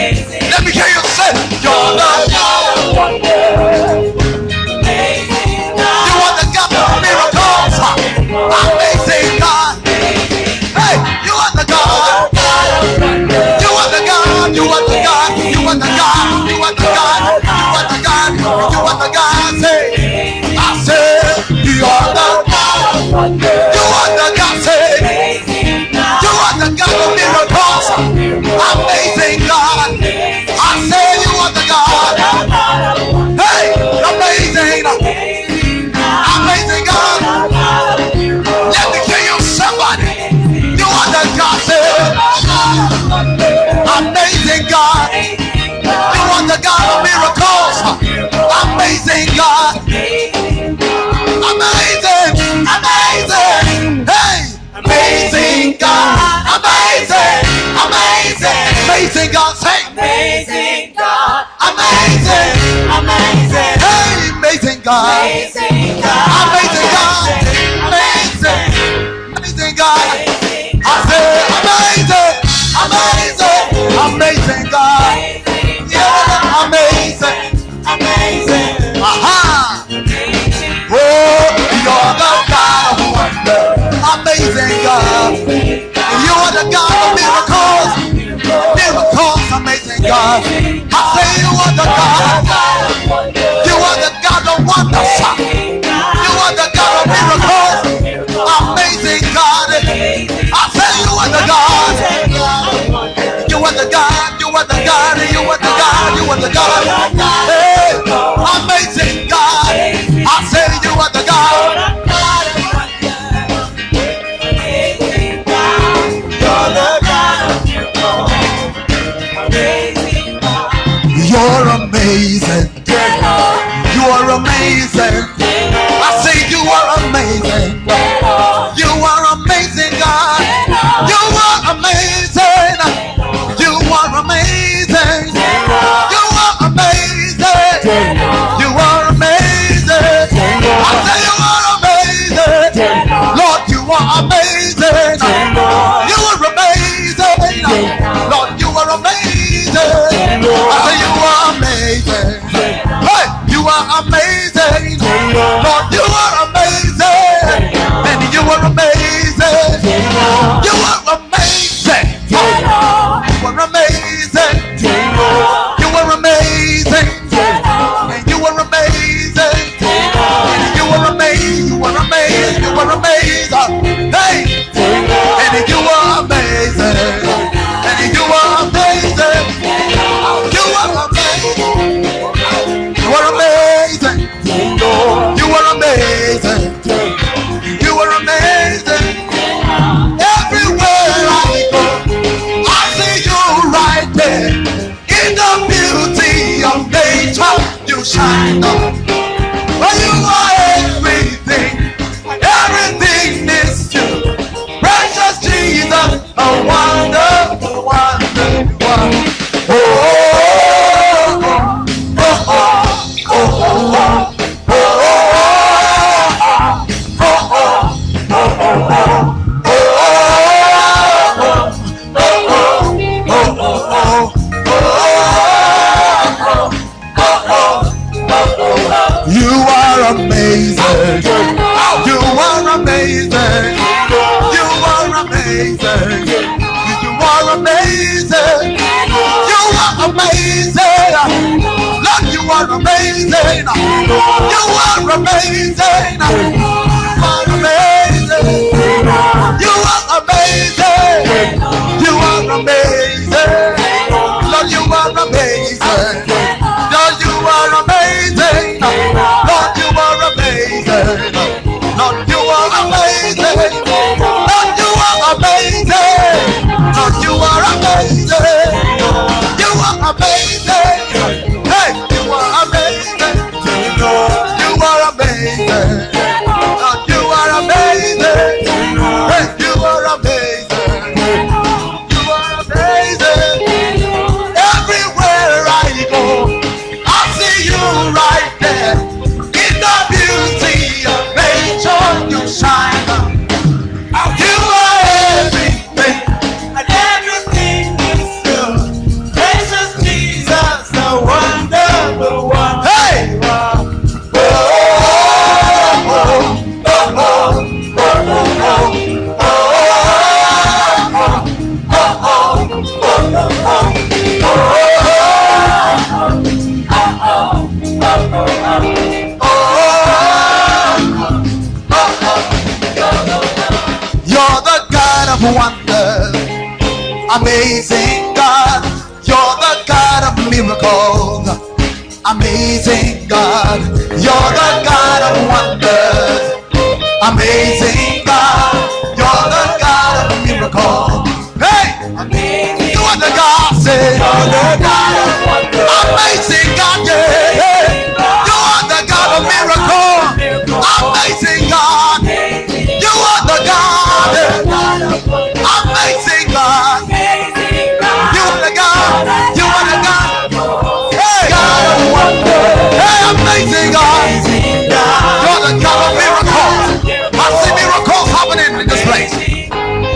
amazing God. I say you are the God. Amazing God, say. Amazing God. Amazing. Amazing. Hey, amazing God. Amazing God. Amazing God. Amazing. Amazing God. You are the God of wonders. You are the God of miracles. Amazing God. I say you are the God. You are the God. You are the God. You are the God. You are the God. Hey, amazing God. I say you are the God. amazing. You are amazing. I say you are amazing. You are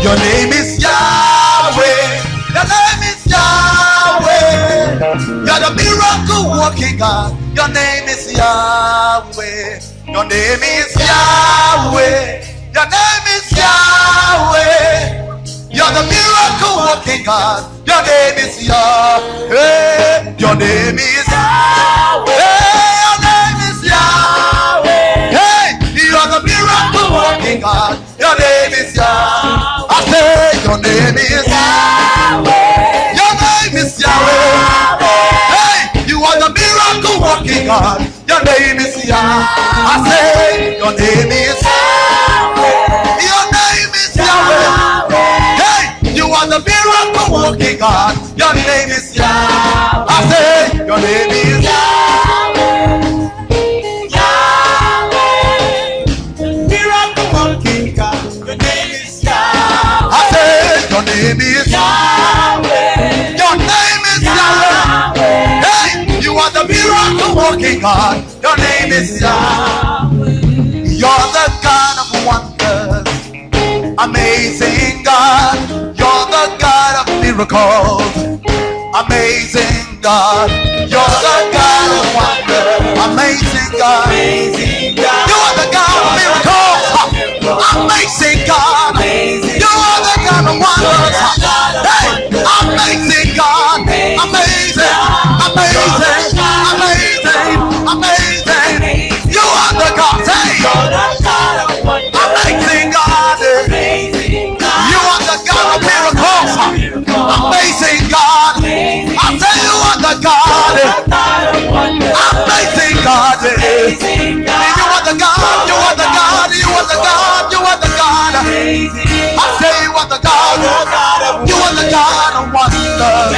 Your name is Yahweh. Your name is Yahweh. You're the miracle working God. Your name is Yahweh. Your name is Yahweh. Your name is Yahweh. You're the miracle working God. Your name is Yahweh. Your name is Yahweh. Your name is Yahweh. Hey, you're the miracle working God your name is Yahweh. Your name is Yahweh. Hey, you are the miracle working God. Your name is Yahweh. I say your name is Yahweh. Your name is Yahweh. Hey, you are the miracle working God. Your name is Yahweh. I say your name is miracle God. Your name is Yahweh. You're the God of wonders. Amazing God. You're the God of miracles. Amazing God. You're the God of wonders. Amazing God. Amazing God. You are the God of miracles. Amazing God. You are the God of wonders. Hey, amazing God. Amazing. Amazing. The God. Amazing God. You are the God. You are the God. You are the God. You are the God. I say you are the God. You are the God of wonders.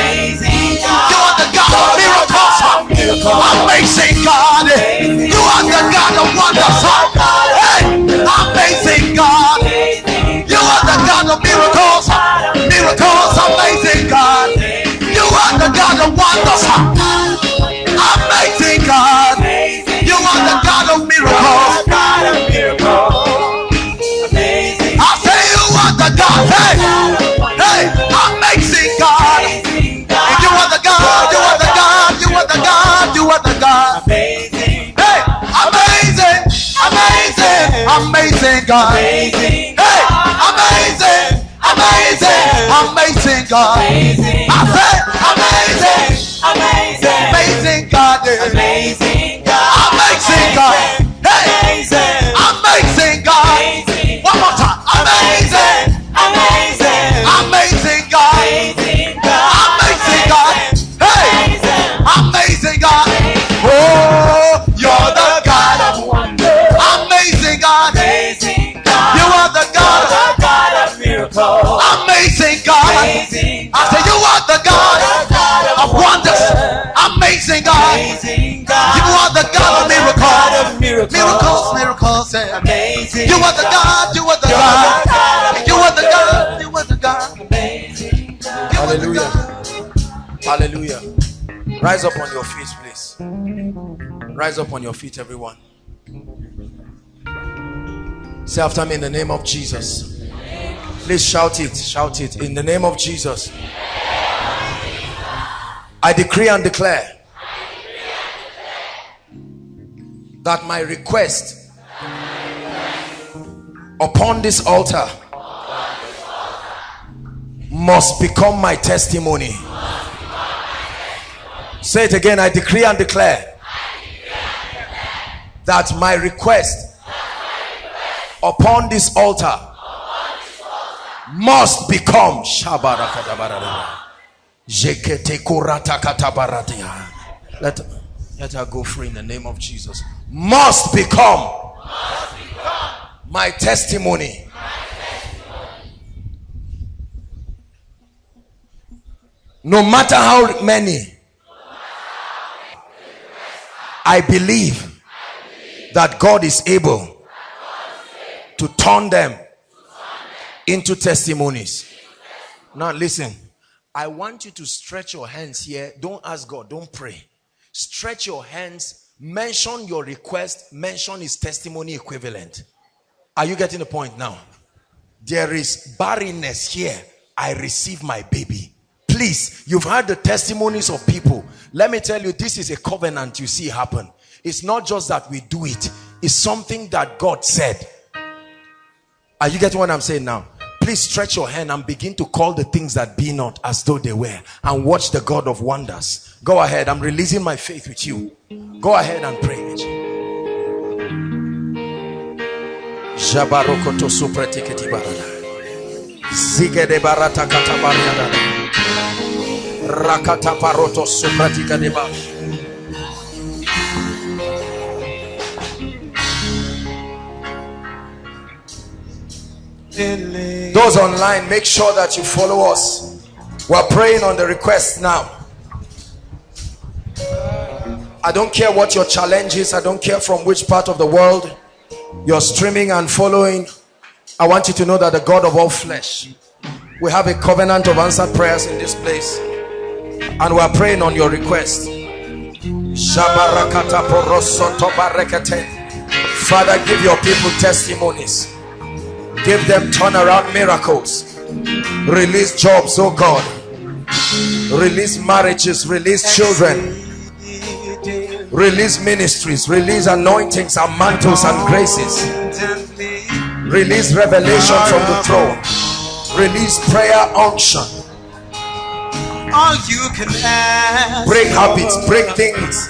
You are the God of miracles. Amazing God. You are the God of wonders. Hey, amazing God. You are the God of miracles. Miracles, amazing God. Are the God of wonders. Amazing God. You are the God of miracles. I say you are the God. Hey, hey, amazing God. You are the God. You are the God. You are the God. You are the God. Hey, amazing, amazing, amazing God. Hey, amazing, amazing, amazing God. I say amazing, amazing God. Amazing God. Amazing God. Amazing God. You are the God of miracles. Miracles, miracles. Amazing. You are the God. You are the God. You are the God. You are the God. You are the Hallelujah. Hallelujah. Rise up on your feet, please. Rise up on your feet, everyone. Say after me in the name of Jesus. Please shout it. Shout it. In the name of Jesus. I decree and declare that my request upon this altar must become my testimony. Say it again. I decree and declare that my request upon this altar must become Shabarakadabarada. Jeketekoratakatabaradiya. let, let her go free in the name of Jesus. Must become must become my testimony. No matter how many, I believe that God is able to turn them into testimonies. Now, listen, I want you to stretch your hands here. Don't ask God, don't pray. Stretch your hands, mention your request, mention his testimony equivalent. Are you getting the point now? There is barrenness here. I receive my baby. Please, you've heard the testimonies of people. Let me tell you, this is a covenant you see happen. It's not just that we do it, it's something that God said. Are you getting what I'm saying now? Please stretch your hand and begin to call the things that be not as though they were and watch the God of wonders. Go ahead. I'm releasing my faith with you. Go ahead and pray. Rakata deba. Those online, make sure that you follow us. We're praying on the request now. I don't care what your challenge is. I don't care from which part of the world you're streaming and following. I want you to know that the God of all flesh, we have a covenant of answered prayers in this place. And we're praying on your request. Father, give your people testimonies give them turnaround miracles. Release jobs oh god. Release marriages release children. Release ministries release anointings and mantles and graces. Release revelation from the throne. Release prayer unction. All you can ask break habits break things.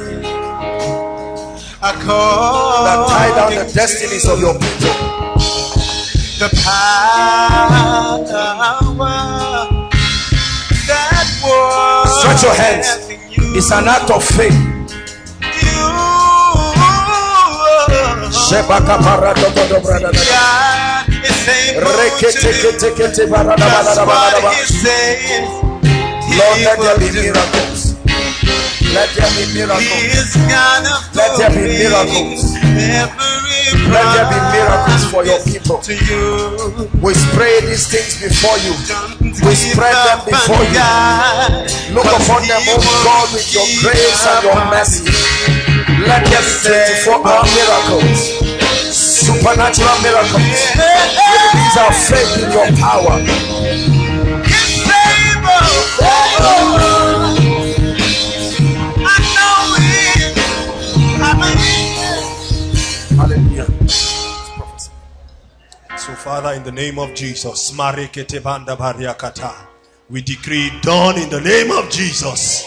that tie down the destinies of your people the power that was stretch your hands. it's an act of faith. Lord, let there be miracles. Let there be miracles. Let there be miracles. Let there be miracles for your people. We spray these things before you. We spread them before you. Look upon them, oh God, with your grace and your mercy. Let there be 24 hour miracles. Supernatural miracles. Release our faith in your power. Hallelujah. So, Father, in the name of Jesus, we decree done in the name of Jesus.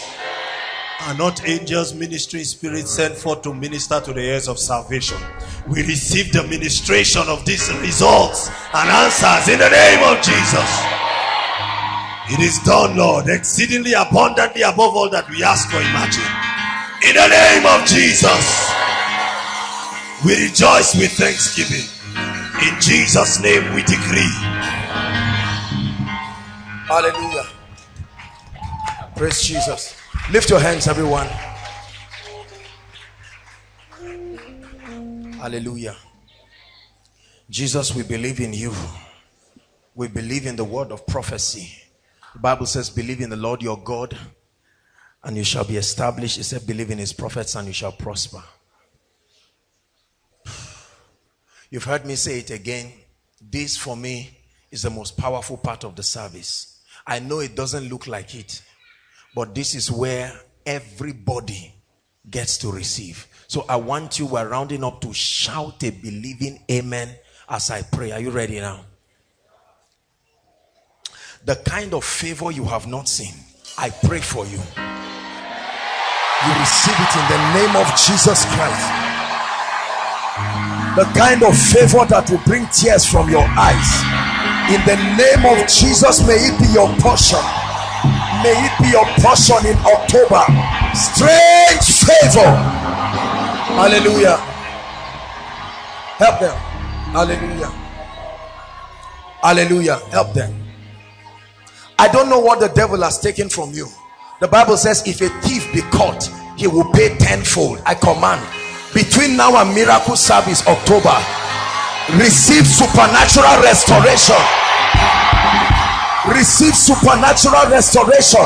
Are not angels, ministry, spirits sent forth to minister to the heirs of salvation? We receive the ministration of these results and answers in the name of Jesus. It is done, Lord, exceedingly abundantly above all that we ask or imagine. In the name of Jesus. We rejoice with thanksgiving. In Jesus' name we decree. Hallelujah. Praise Jesus. Lift your hands, everyone. Hallelujah. Jesus, we believe in you. We believe in the word of prophecy. The Bible says, believe in the Lord your God and you shall be established. It said, believe in his prophets and you shall prosper. You've heard me say it again. This for me is the most powerful part of the service. I know it doesn't look like it, but this is where everybody gets to receive. So I want you, we're rounding up to shout a believing amen as I pray. Are you ready now? The kind of favor you have not seen, I pray for you. You receive it in the name of Jesus Christ the kind of favor that will bring tears from your eyes. In the name of jesus may it be your portion. May it be your portion in october. Strange favor. Hallelujah. Help them. Hallelujah. Hallelujah. Help them. I don't know what the devil has taken from you. The bible says if a thief be caught he will pay tenfold. I command between now and miracle service october receive supernatural restoration. Receive supernatural restoration.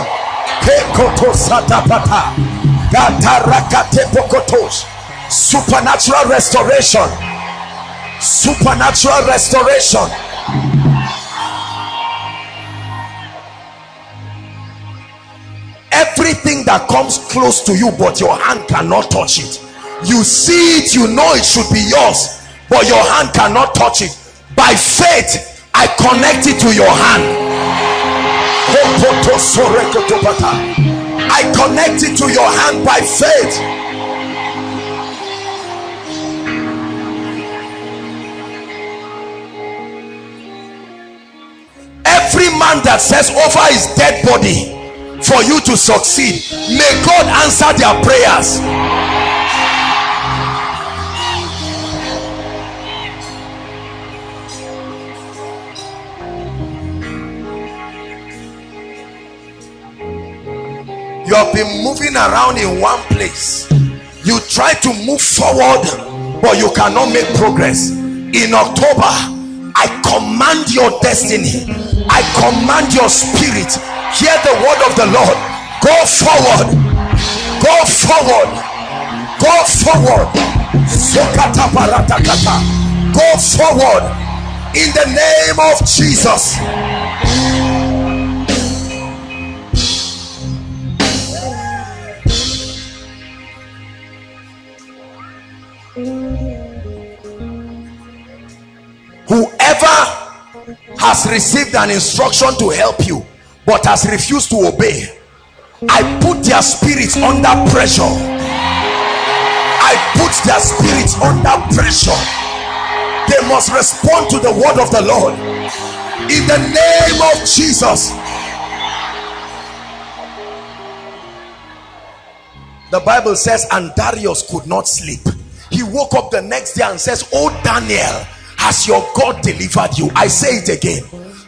Supernatural restoration. Supernatural restoration. Everything that comes close to you but your hand cannot touch it you see it you know it should be yours but your hand cannot touch it by faith I connect it to your hand. I connect it to your hand by faith. Every man that says over his dead body for you to succeed, may God answer their prayers. You have been moving around in one place. You try to move forward but you cannot make progress. In october i command your destiny. I command your spirit. Hear the word of the lord. Go forward. Go forward. Go forward. Go forward. In the name of jesus has received an instruction to help you but has refused to obey. I put their spirits under pressure. I put their spirits under pressure. They must respond to the word of the lord. In the name of jesus. The bible says and darius could not sleep. He woke up the next day and says oh daniel has your god delivered you? I say it again.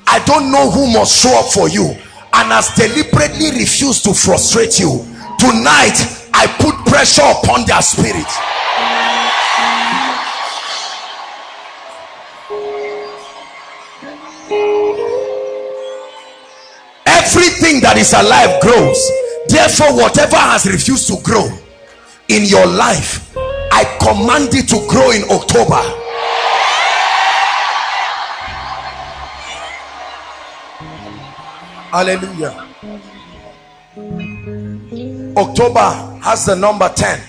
I don't know who must show up for you and has deliberately refused to frustrate you. Tonight i put pressure upon their spirit. Everything that is alive grows. Therefore whatever has refused to grow in your life i command it to grow in october hallelujah. October has the number 10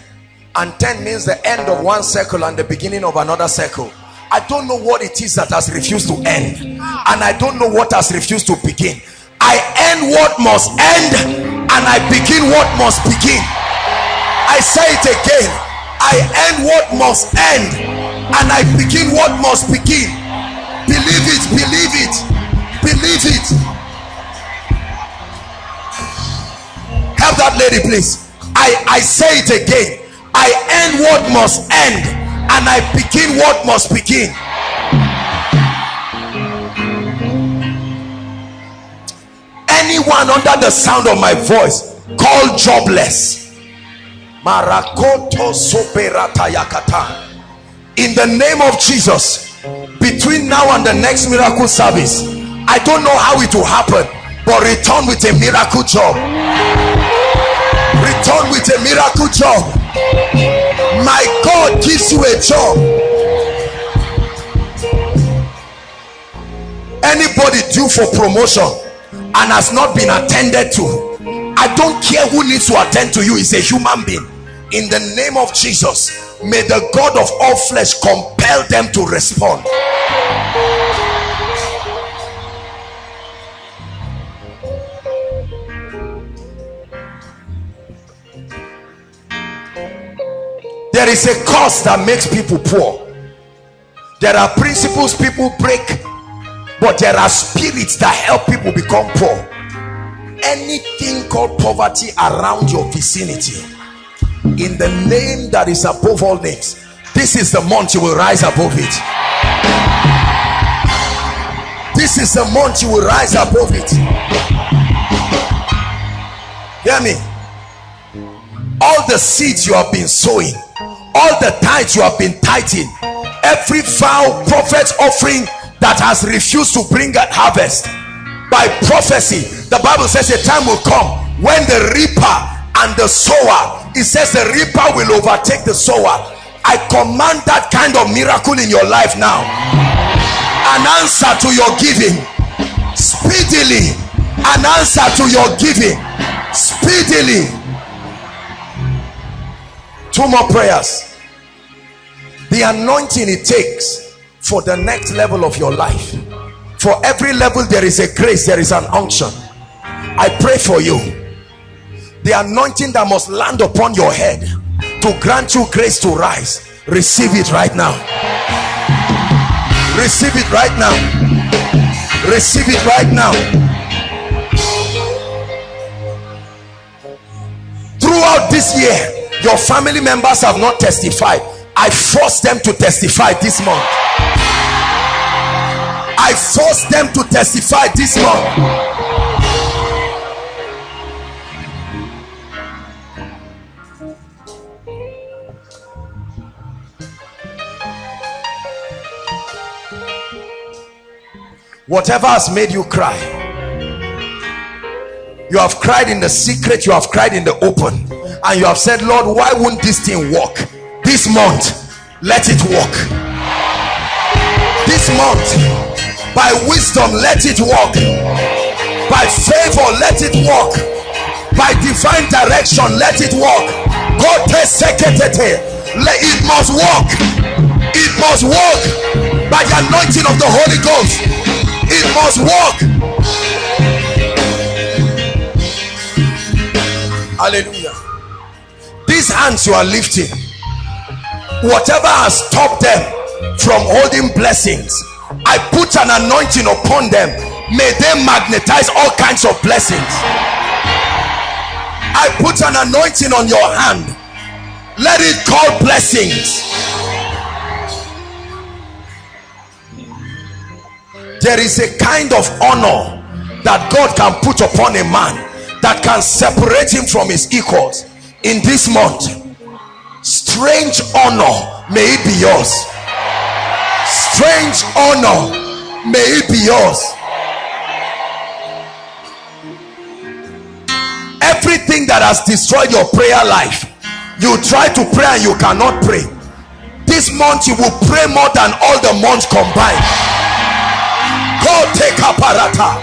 and 10 means the end of one circle and the beginning of another circle. I don't know what it is that has refused to end. And i don't know what has refused to begin. I end what must end and i begin what must begin. I say it again. I end what must end and i begin what must begin. Believe it believe it believe it help that lady please. I i say it again. I end what must end and i begin what must begin. Anyone under the sound of my voice called jobless. Marakoto in the name of jesus between now and the next miracle service i don't know how it will happen but return with a miracle job return with a miracle job. My god gives you a job. Anybody due for promotion and has not been attended to i don't care who needs to attend to you is a human being. In the name of jesus may the god of all flesh compel them to respond there is a cause that makes people poor. There are principles people break but there are spirits that help people become poor. Anything called poverty around your vicinity in the name that is above all names this is the month you will rise above it. This is the month you will rise above it. Hear me? All the seeds you have been sowing all the tithes you have been tithing every vow prophet's offering that has refused to bring a harvest by prophecy the bible says a time will come when the reaper and the sower it says the reaper will overtake the sower. I command that kind of miracle in your life now. An answer to your giving speedily. An answer to your giving speedily two more prayers. The anointing it takes for the next level of your life. For every level there is a grace there is an unction. I pray for you. The anointing that must land upon your head to grant you grace to rise receive it right now. Receive it right now. Receive it right now. Throughout this year your family members have not testified. I force them to testify this month. I force them to testify this month. Whatever has made you cry you have cried in the secret you have cried in the open. And you have said lord why won't this thing work? This month let it work. This month by wisdom let it work. By favor let it work. By divine direction let it work. God let it must work. It must work. By the anointing of the holy ghost it must work hallelujah. These hands you are lifting whatever has stopped them from holding blessings i put an anointing upon them. May they magnetize all kinds of blessings. I put an anointing on your hand. Let it call blessings. There is a kind of honor that God can put upon a man that can separate him from his equals in this month. Strange honor may it be yours. Strange honor may it be yours. Everything that has destroyed your prayer life you try to pray and you cannot pray. This month you will pray more than all the months combined. Take aparata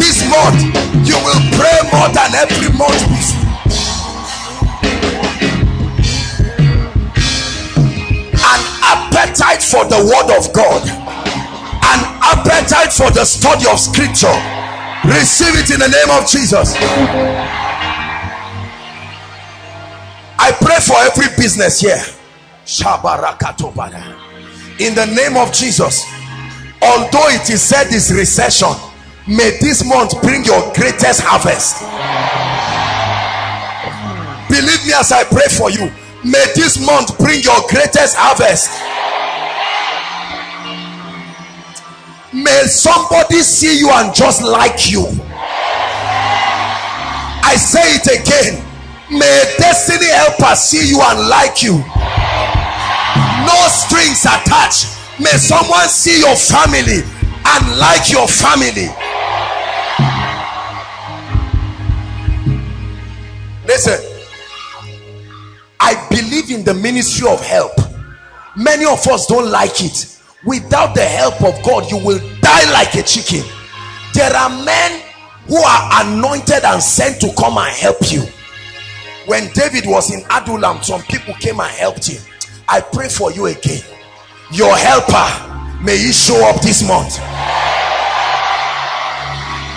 this month you will pray more than every month before an appetite for the word of god. An appetite for the study of scripture. Receive it in the name of jesus. I pray for every business here. In the name of jesus. Although it is said this recession may this month bring your greatest harvest. Believe me as i pray for you. May this month bring your greatest harvest. May somebody see you and just like you. I say it again. May destiny helper see you and like you. No strings attached. May someone see your family and like your family listen i believe in the ministry of help many of us don't like it without the help of god you will die like a chicken there are men who are anointed and sent to come and help you when david was in adullam some people came and helped him I pray for you again. Your helper, may he show up this month.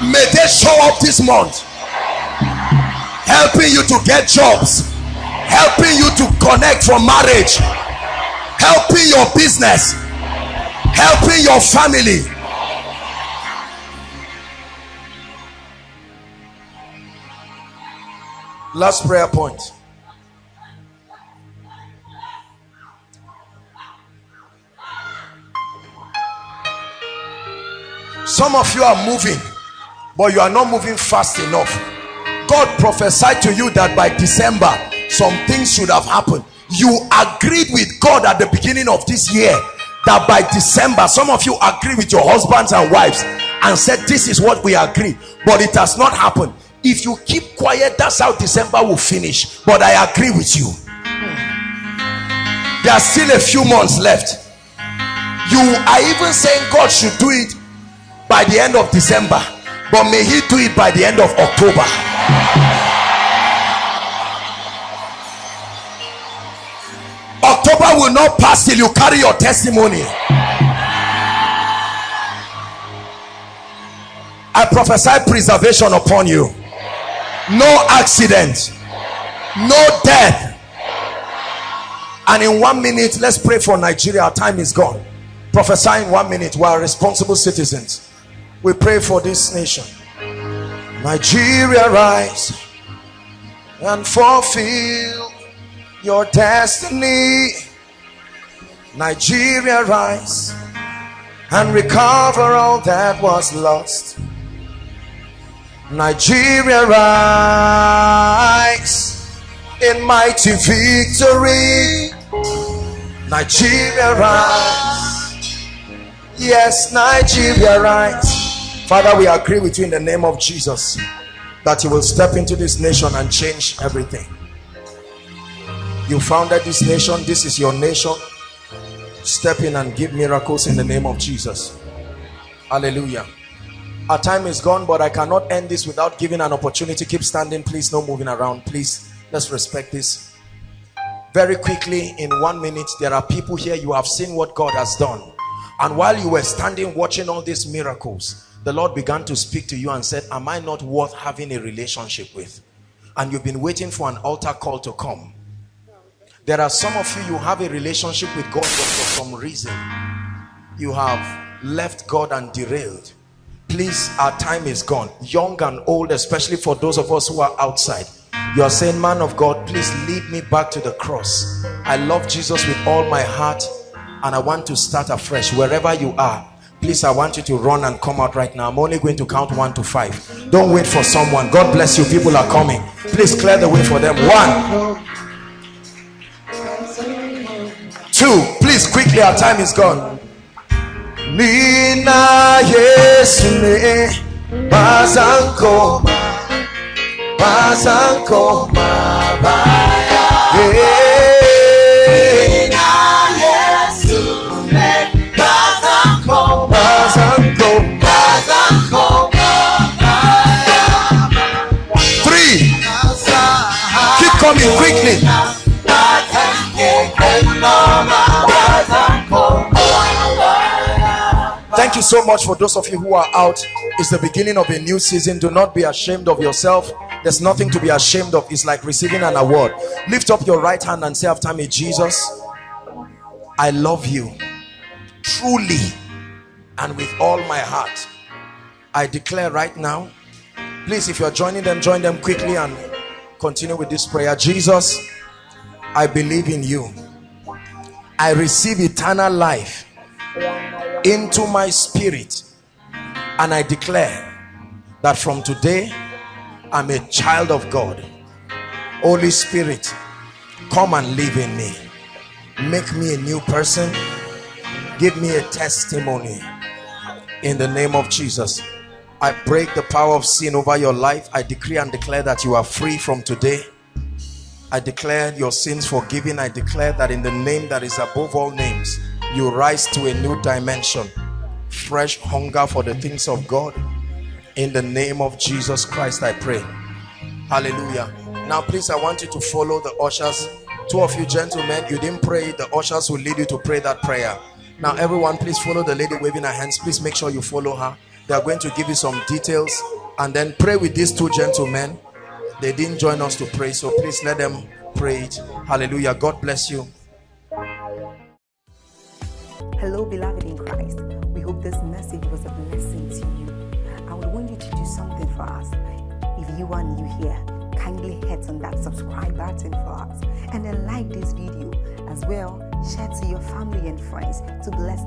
May they show up this month. Helping you to get jobs, helping you to connect for marriage, helping your business, helping your family. Last prayer point. some of you are moving but you are not moving fast enough god prophesied to you that by december some things should have happened. You agreed with god at the beginning of this year that by december some of you agree with your husbands and wives and said this is what we agree but it has not happened. If you keep quiet that's how december will finish. But i agree with you. There are still a few months left. You are even saying god should do it by the end of December but may he do it by the end of October October will not pass till you carry your testimony. I prophesy preservation upon you. No accident, no death. And in one minute, let's pray for Nigeria. Our time is gone. Prophesy in one minute. We are responsible citizens. We pray for this nation. Nigeria, rise and fulfill your destiny. Nigeria, rise and recover all that was lost. Nigeria, rise in mighty victory. Nigeria, rise. Yes, Nigeria, rise. Father, we agree with you in the name of Jesus that you will step into this nation and change everything. You founded this nation. This is your nation. Step in and give miracles in the name of Jesus. Hallelujah. Our time is gone, but I cannot end this without giving an opportunity. Keep standing, please. No moving around, please. Let's respect this. Very quickly, in one minute, there are people here. You have seen what God has done. And while you were standing watching all these miracles, the Lord began to speak to you and said, am I not worth having a relationship with? And you've been waiting for an altar call to come. There are some of you, you have a relationship with God, but for some reason, you have left God and derailed. Please, our time is gone. Young and old, especially for those of us who are outside. You are saying, man of God, please lead me back to the cross. I love Jesus with all my heart and I want to start afresh. Wherever you are, please i want you to run and come out right now. I'm only going to count one to five. Don't wait for someone. God bless you. People are coming. Please clear the way for them. One. Two. Please quickly our time is gone. Nina Yesune Mabaya coming quickly. Thank you so much for those of you who are out. It's the beginning of a new season. Do not be ashamed of yourself. There's nothing to be ashamed of. It's like receiving an award. Lift up your right hand and say after me, Jesus, I love you truly and with all my heart. I declare right now, please, if you're joining them, join them quickly and continue with this prayer. Jesus i believe in you. I receive eternal life into my spirit and i declare that from today i'm a child of god. Holy spirit come and live in me. Make me a new person. Give me a testimony. In the name of jesus I break the power of sin over your life. I decree and declare that you are free from today. I declare your sins forgiven. I declare that in the name that is above all names, you rise to a new dimension. Fresh hunger for the things of God. In the name of Jesus Christ, I pray. Hallelujah. Now, please, I want you to follow the ushers. Two of you gentlemen, you didn't pray. The ushers will lead you to pray that prayer. Now, everyone, please follow the lady waving her hands. Please make sure you follow her they are going to give you some details and then pray with these two gentlemen. They didn't join us to pray so please let them pray it. Hallelujah. God bless you. Hello beloved in christ. We hope this message was a blessing to you. I would want you to do something for us. If you are new here kindly hit on that subscribe button for us and then like this video. As well share to your family and friends to bless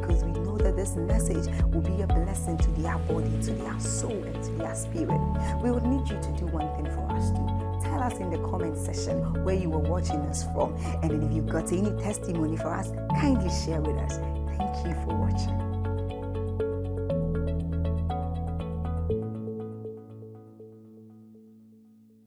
because we know that this message will be a blessing to their body, to their soul, and to their spirit. We would need you to do one thing for us too. Tell us in the comment section where you were watching us from. And if you've got any testimony for us, kindly share with us. Thank you for watching.